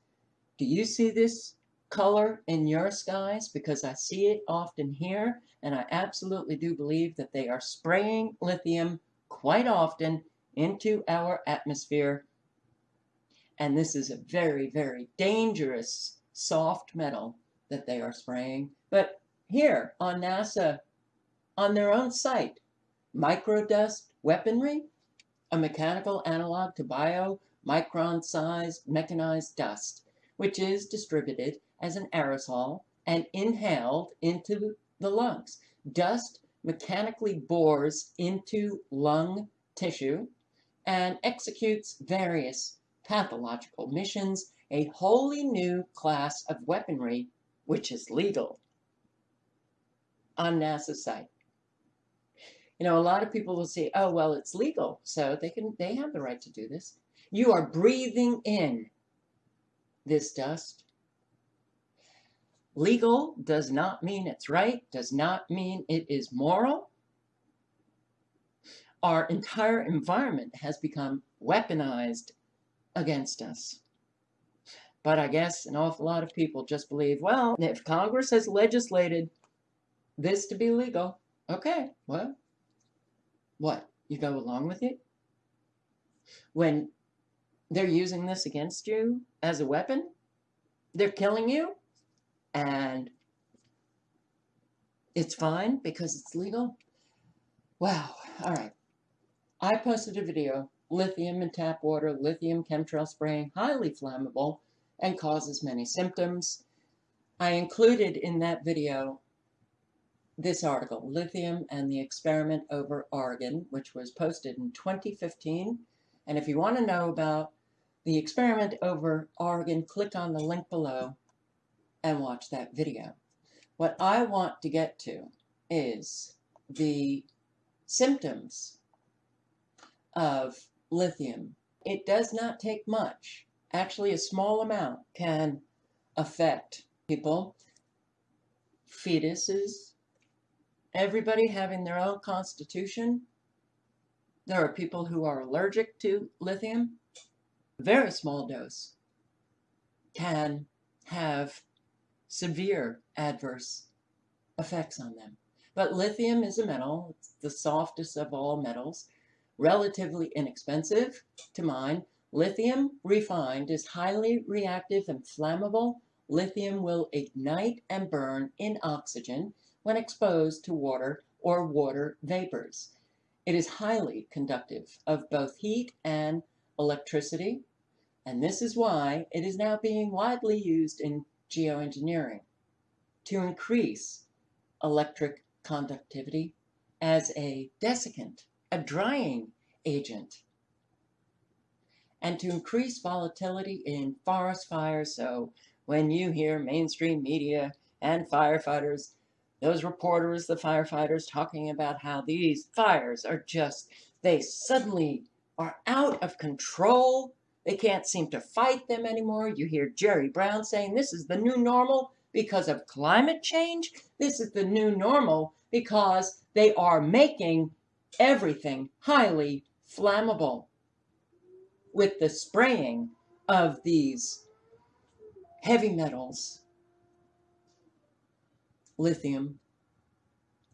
Do you see this color in your skies? Because I see it often here, and I absolutely do believe that they are spraying lithium quite often into our atmosphere. And this is a very, very dangerous soft metal that they are spraying. But here on NASA, on their own site, microdust weaponry, a mechanical analog to bio micron-sized mechanized dust, which is distributed as an aerosol and inhaled into the lungs. Dust mechanically bores into lung tissue and executes various pathological missions, a wholly new class of weaponry which is legal on NASA's site. You know, a lot of people will say, oh, well, it's legal, so they can they have the right to do this. You are breathing in this dust. Legal does not mean it's right, does not mean it is moral. Our entire environment has become weaponized against us. But I guess an awful lot of people just believe, well, if Congress has legislated this to be legal, okay, well, what? You go along with it? When they're using this against you as a weapon, they're killing you, and it's fine because it's legal. Wow, all right. I posted a video, lithium in tap water, lithium chemtrail spraying, highly flammable, and causes many symptoms. I included in that video this article, Lithium and the Experiment over Oregon, which was posted in 2015. And if you want to know about the experiment over Oregon, click on the link below and watch that video. What I want to get to is the symptoms of lithium. It does not take much. Actually, a small amount can affect people, fetuses, everybody having their own constitution. There are people who are allergic to lithium. Very small dose can have severe adverse effects on them. But lithium is a metal, it's the softest of all metals, relatively inexpensive to mine. Lithium refined is highly reactive and flammable. Lithium will ignite and burn in oxygen when exposed to water or water vapors. It is highly conductive of both heat and electricity, and this is why it is now being widely used in geoengineering to increase electric conductivity as a desiccant, a drying agent, and to increase volatility in forest fires. So when you hear mainstream media and firefighters those reporters, the firefighters, talking about how these fires are just, they suddenly are out of control. They can't seem to fight them anymore. You hear Jerry Brown saying this is the new normal because of climate change. This is the new normal because they are making everything highly flammable with the spraying of these heavy metals lithium,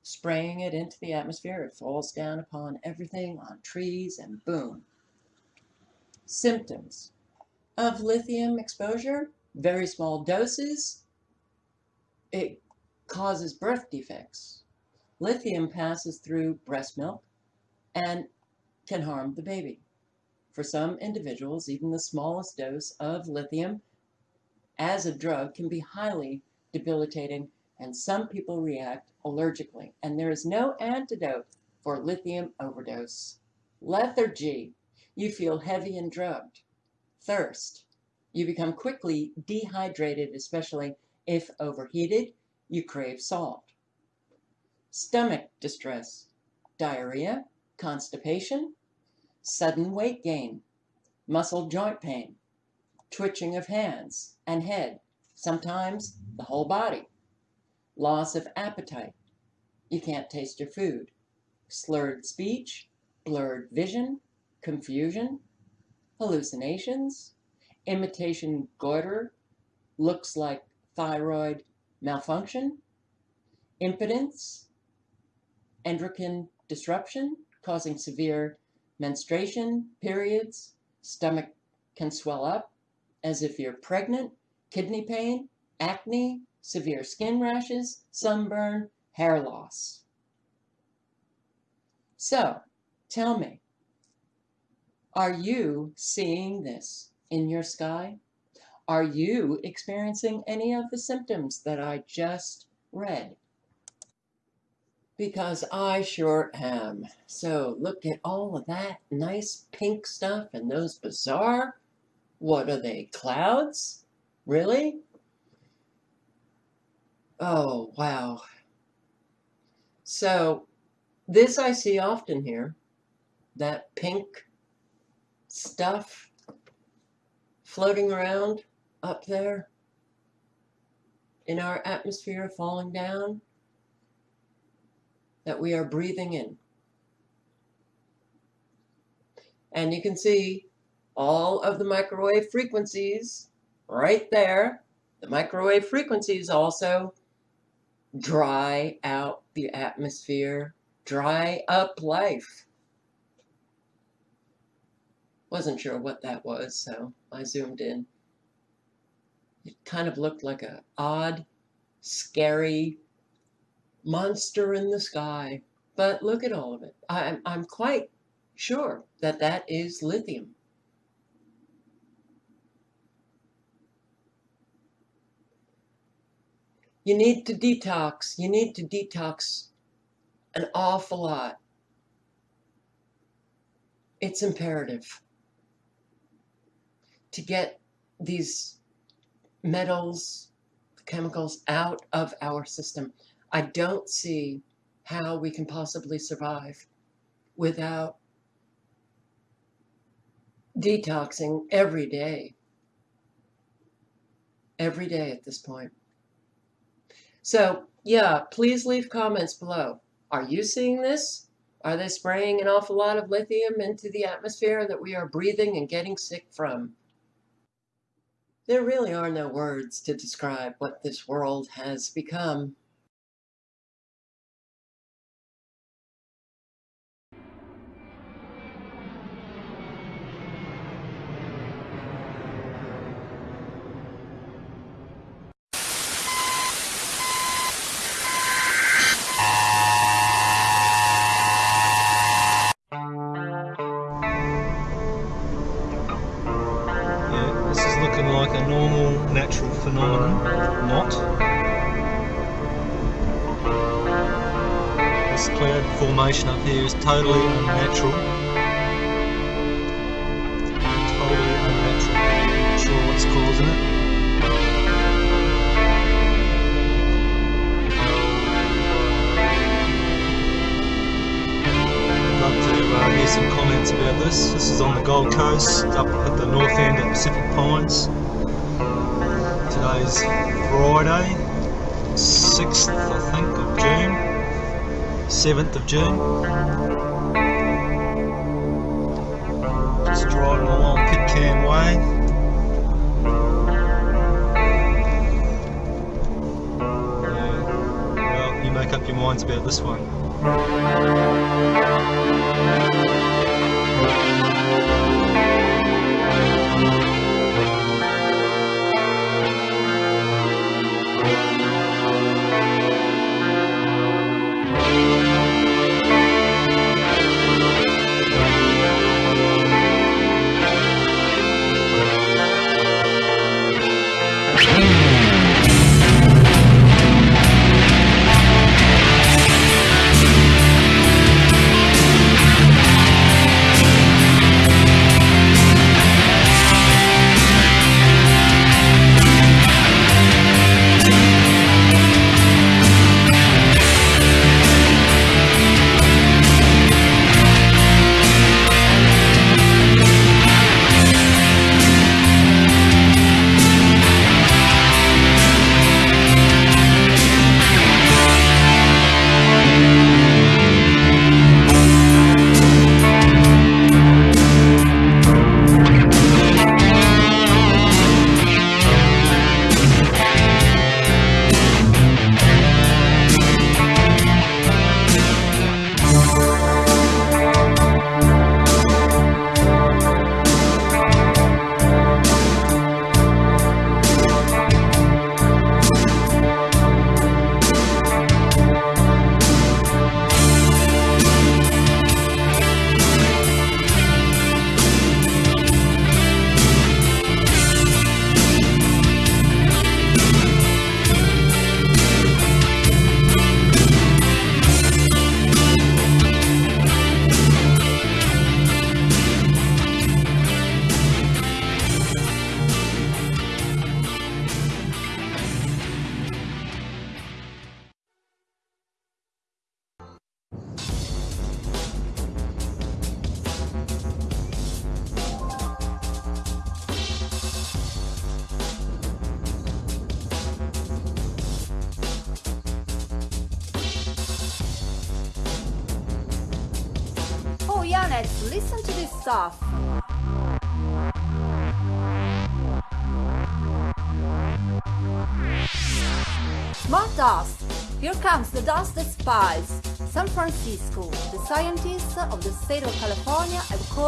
spraying it into the atmosphere. It falls down upon everything, on trees, and boom. Symptoms of lithium exposure, very small doses. It causes birth defects. Lithium passes through breast milk and can harm the baby. For some individuals, even the smallest dose of lithium as a drug can be highly debilitating and some people react allergically, and there is no antidote for lithium overdose. Lethargy, you feel heavy and drugged. Thirst, you become quickly dehydrated, especially if overheated, you crave salt. Stomach distress, diarrhea, constipation, sudden weight gain, muscle joint pain, twitching of hands and head, sometimes the whole body loss of appetite, you can't taste your food, slurred speech, blurred vision, confusion, hallucinations, imitation goiter, looks like thyroid malfunction, impotence, endocrine disruption causing severe menstruation, periods, stomach can swell up as if you're pregnant, kidney pain, acne, severe skin rashes, sunburn, hair loss. So, tell me, are you seeing this in your sky? Are you experiencing any of the symptoms that I just read? Because I sure am. So look at all of that nice pink stuff and those bizarre, what are they, clouds? Really? Oh, wow. So this I see often here, that pink stuff floating around up there in our atmosphere falling down that we are breathing in. And you can see all of the microwave frequencies right there. The microwave frequencies also dry out the atmosphere, dry up life. Wasn't sure what that was, so I zoomed in. It kind of looked like a odd, scary monster in the sky. But look at all of it. I'm, I'm quite sure that that is lithium. You need to detox. You need to detox an awful lot. It's imperative to get these metals, chemicals out of our system. I don't see how we can possibly survive without detoxing every day. Every day at this point. So, yeah, please leave comments below. Are you seeing this? Are they spraying an awful lot of lithium into the atmosphere that we are breathing and getting sick from? There really are no words to describe what this world has become. Formation up here is totally unnatural. Totally unnatural. Not sure what's causing it. I'd love to uh, hear some comments about this. This is on the Gold Coast, up at the north end at Pacific Pines. Today's Friday, 6th I think of June, 7th of June. Just driving along Pitcairn Way. Yeah, well, you make up your minds about this one.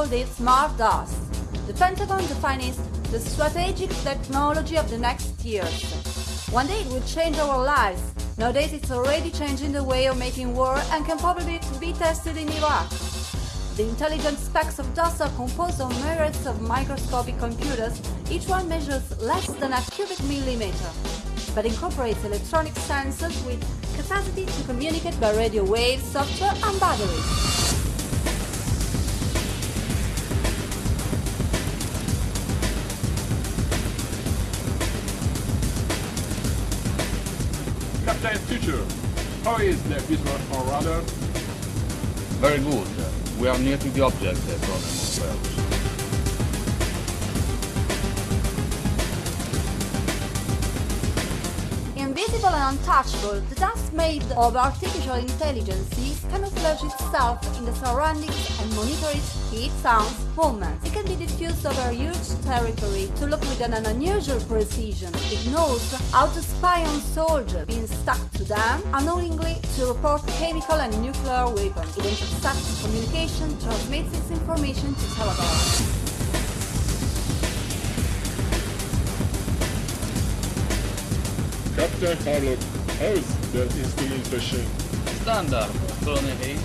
Called it smart dust. The Pentagon defines the strategic technology of the next years. One day it will change our lives. Nowadays it's already changing the way of making war and can probably be tested in Iraq. The intelligent specks of dust are composed of myriads of microscopic computers, each one measures less than a cubic millimeter, but incorporates electronic sensors with capacity to communicate by radio waves, software and batteries. Is the visual on radar? Very good. We are near to the object, eh, Colonel Montrose. Invisible untouchable, the dust made of artificial intelligence camouflage itself in the surroundings and monitor its heat, sounds, movements. It can be diffused over huge territory to look with an unusual precision. It knows how to spy on soldiers being stuck to them, unknowingly to report chemical and nuclear weapons. It intercepts communication, transmits its information to television. Captain Harlock, how is the installation? Standard, Colonel Hayes.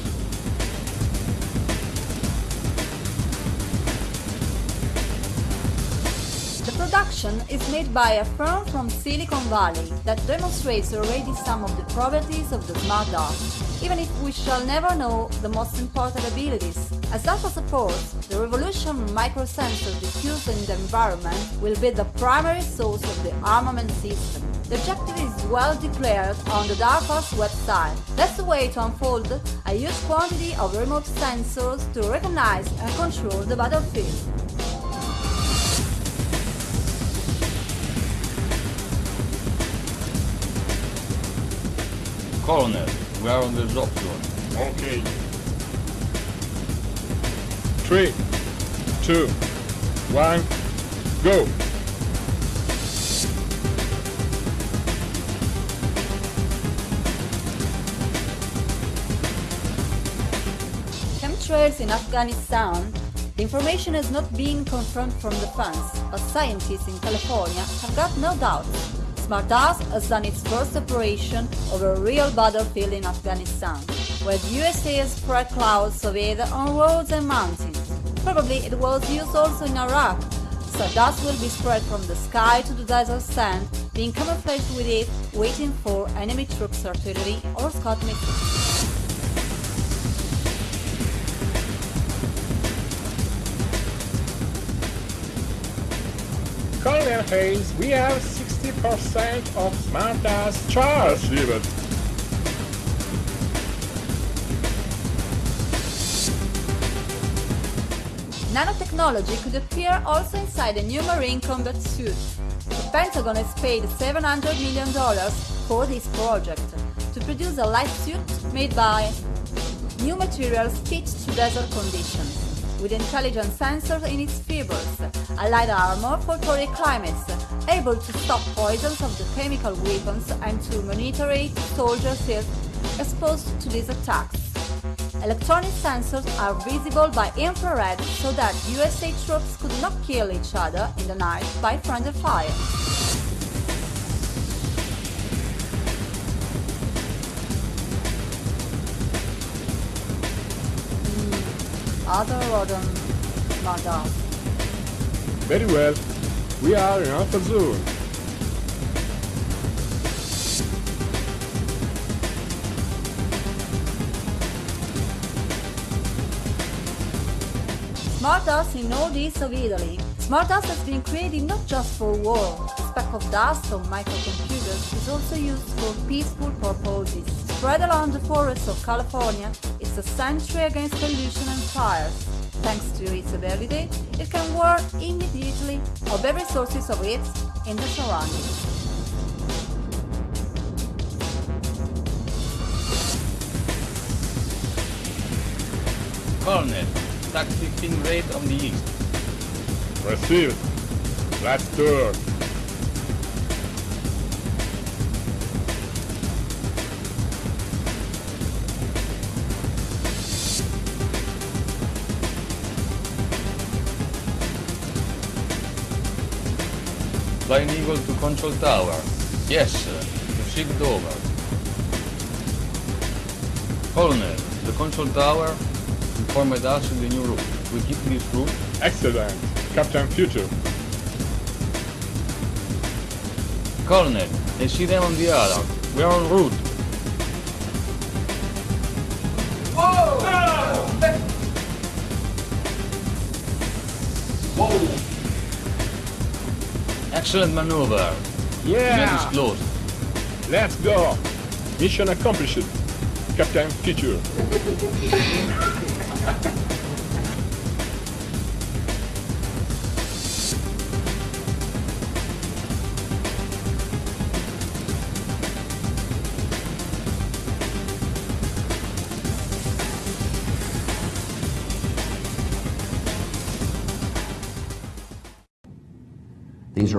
The production is made by a firm from Silicon Valley that demonstrates already some of the properties of the smart dust, even if we shall never know the most important abilities. As data supports, the revolution microsensors diffused in the environment will be the primary source of the armament system. The objective is well declared on the DARPA's website. That's the way to unfold a huge quantity of remote sensors to recognize and control the battlefield. Colonel, we are on the drop zone. Okay. Three, two, one, go! In Afghanistan, the information has not been confirmed from the fans, but scientists in California have got no doubt. Smart Dust has done its first operation over a real battlefield in Afghanistan, where the USA has spread clouds of air on roads and mountains. Probably it was used also in Iraq, so dust will be spread from the sky to the desert sand, being camouflaged with it, waiting for enemy troops, artillery or Scud missiles. Colonel Hayes, we have 60% of smart dust charged. Achieve it. Nanotechnology could appear also inside a new Marine combat suit. The Pentagon has paid $700 million for this project to produce a light suit made by new materials fit to desert conditions with intelligent sensors in its fibers, a light armor for torrid climates, able to stop poisons of the chemical weapons and to monitor soldiers exposed to these attacks. Electronic sensors are visible by infrared so that USA troops could not kill each other in the night by friendly fire. Other rodent mother. Very well. We are in Alpha Zone. Smart dust in northeast of Italy. Smart dust has been created not just for war. The speck of dust on microcomputers is also used for peaceful purposes. Spread along the forests of California, it's a sanctuary against pollution and fires. Thanks to its ability, it can work immediately of every sources of it in the surroundings. Colonel, attack 15 raid on the east. Received. Let's turn. Flying Eagle to control tower. Yes, sir. The ship over. Colonel, the control tower informed us of the new route. We keep this route. Excellent. Captain Future. Colonel, I see them on the other. We are en route. Excellent maneuver. Yeah! Let's go! Mission accomplished, Captain Future.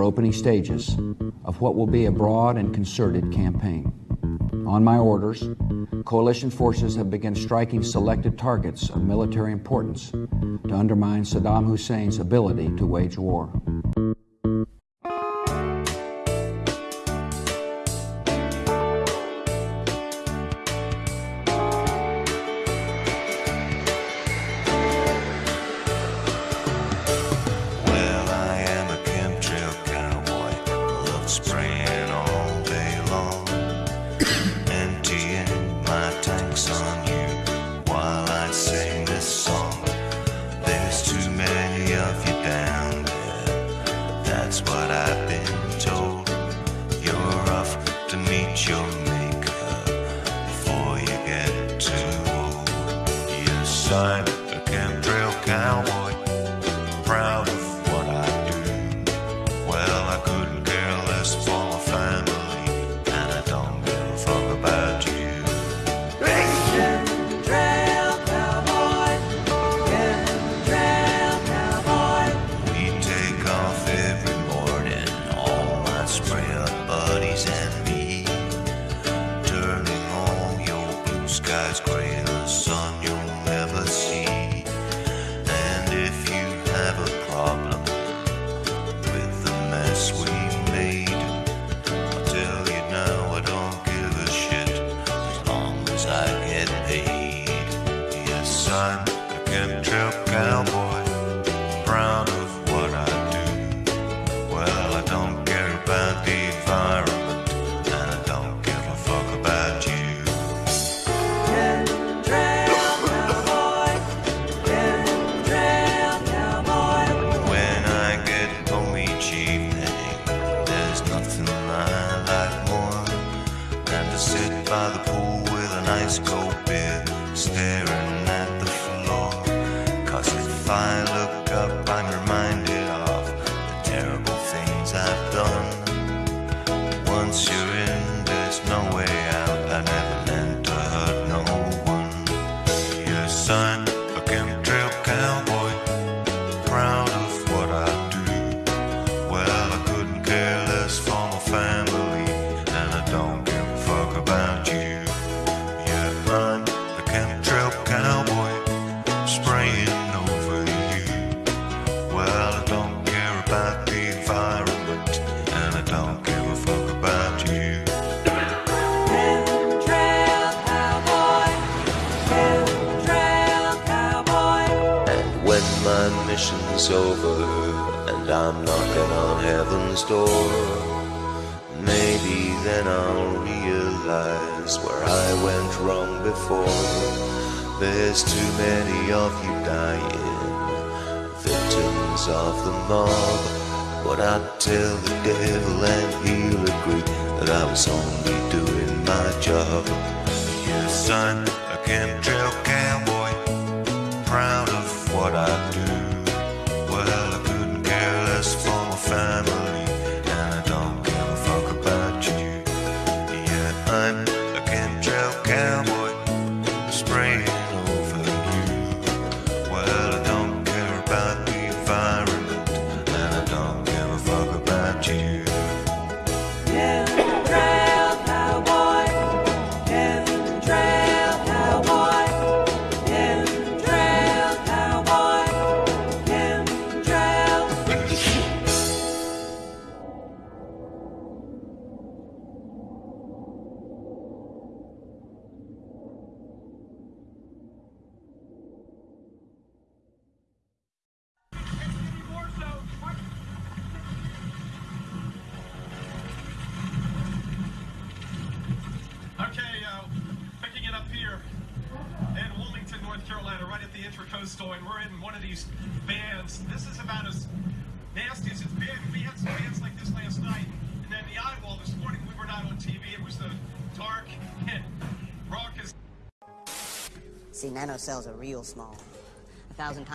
are opening stages of what will be a broad and concerted campaign. On my orders, coalition forces have begun striking selected targets of military importance to undermine Saddam Hussein's ability to wage war.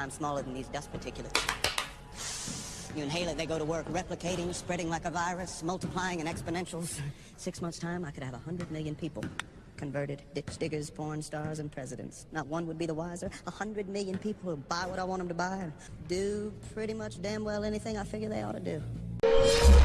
Times smaller than these dust particulates. You inhale it, they go to work replicating, spreading like a virus, multiplying in exponentials. Six months' time, I could have a hundred million people. Converted ditch diggers, porn stars, and presidents. Not one would be the wiser. A hundred million people who buy what I want them to buy and do pretty much damn well anything I figure they ought to do.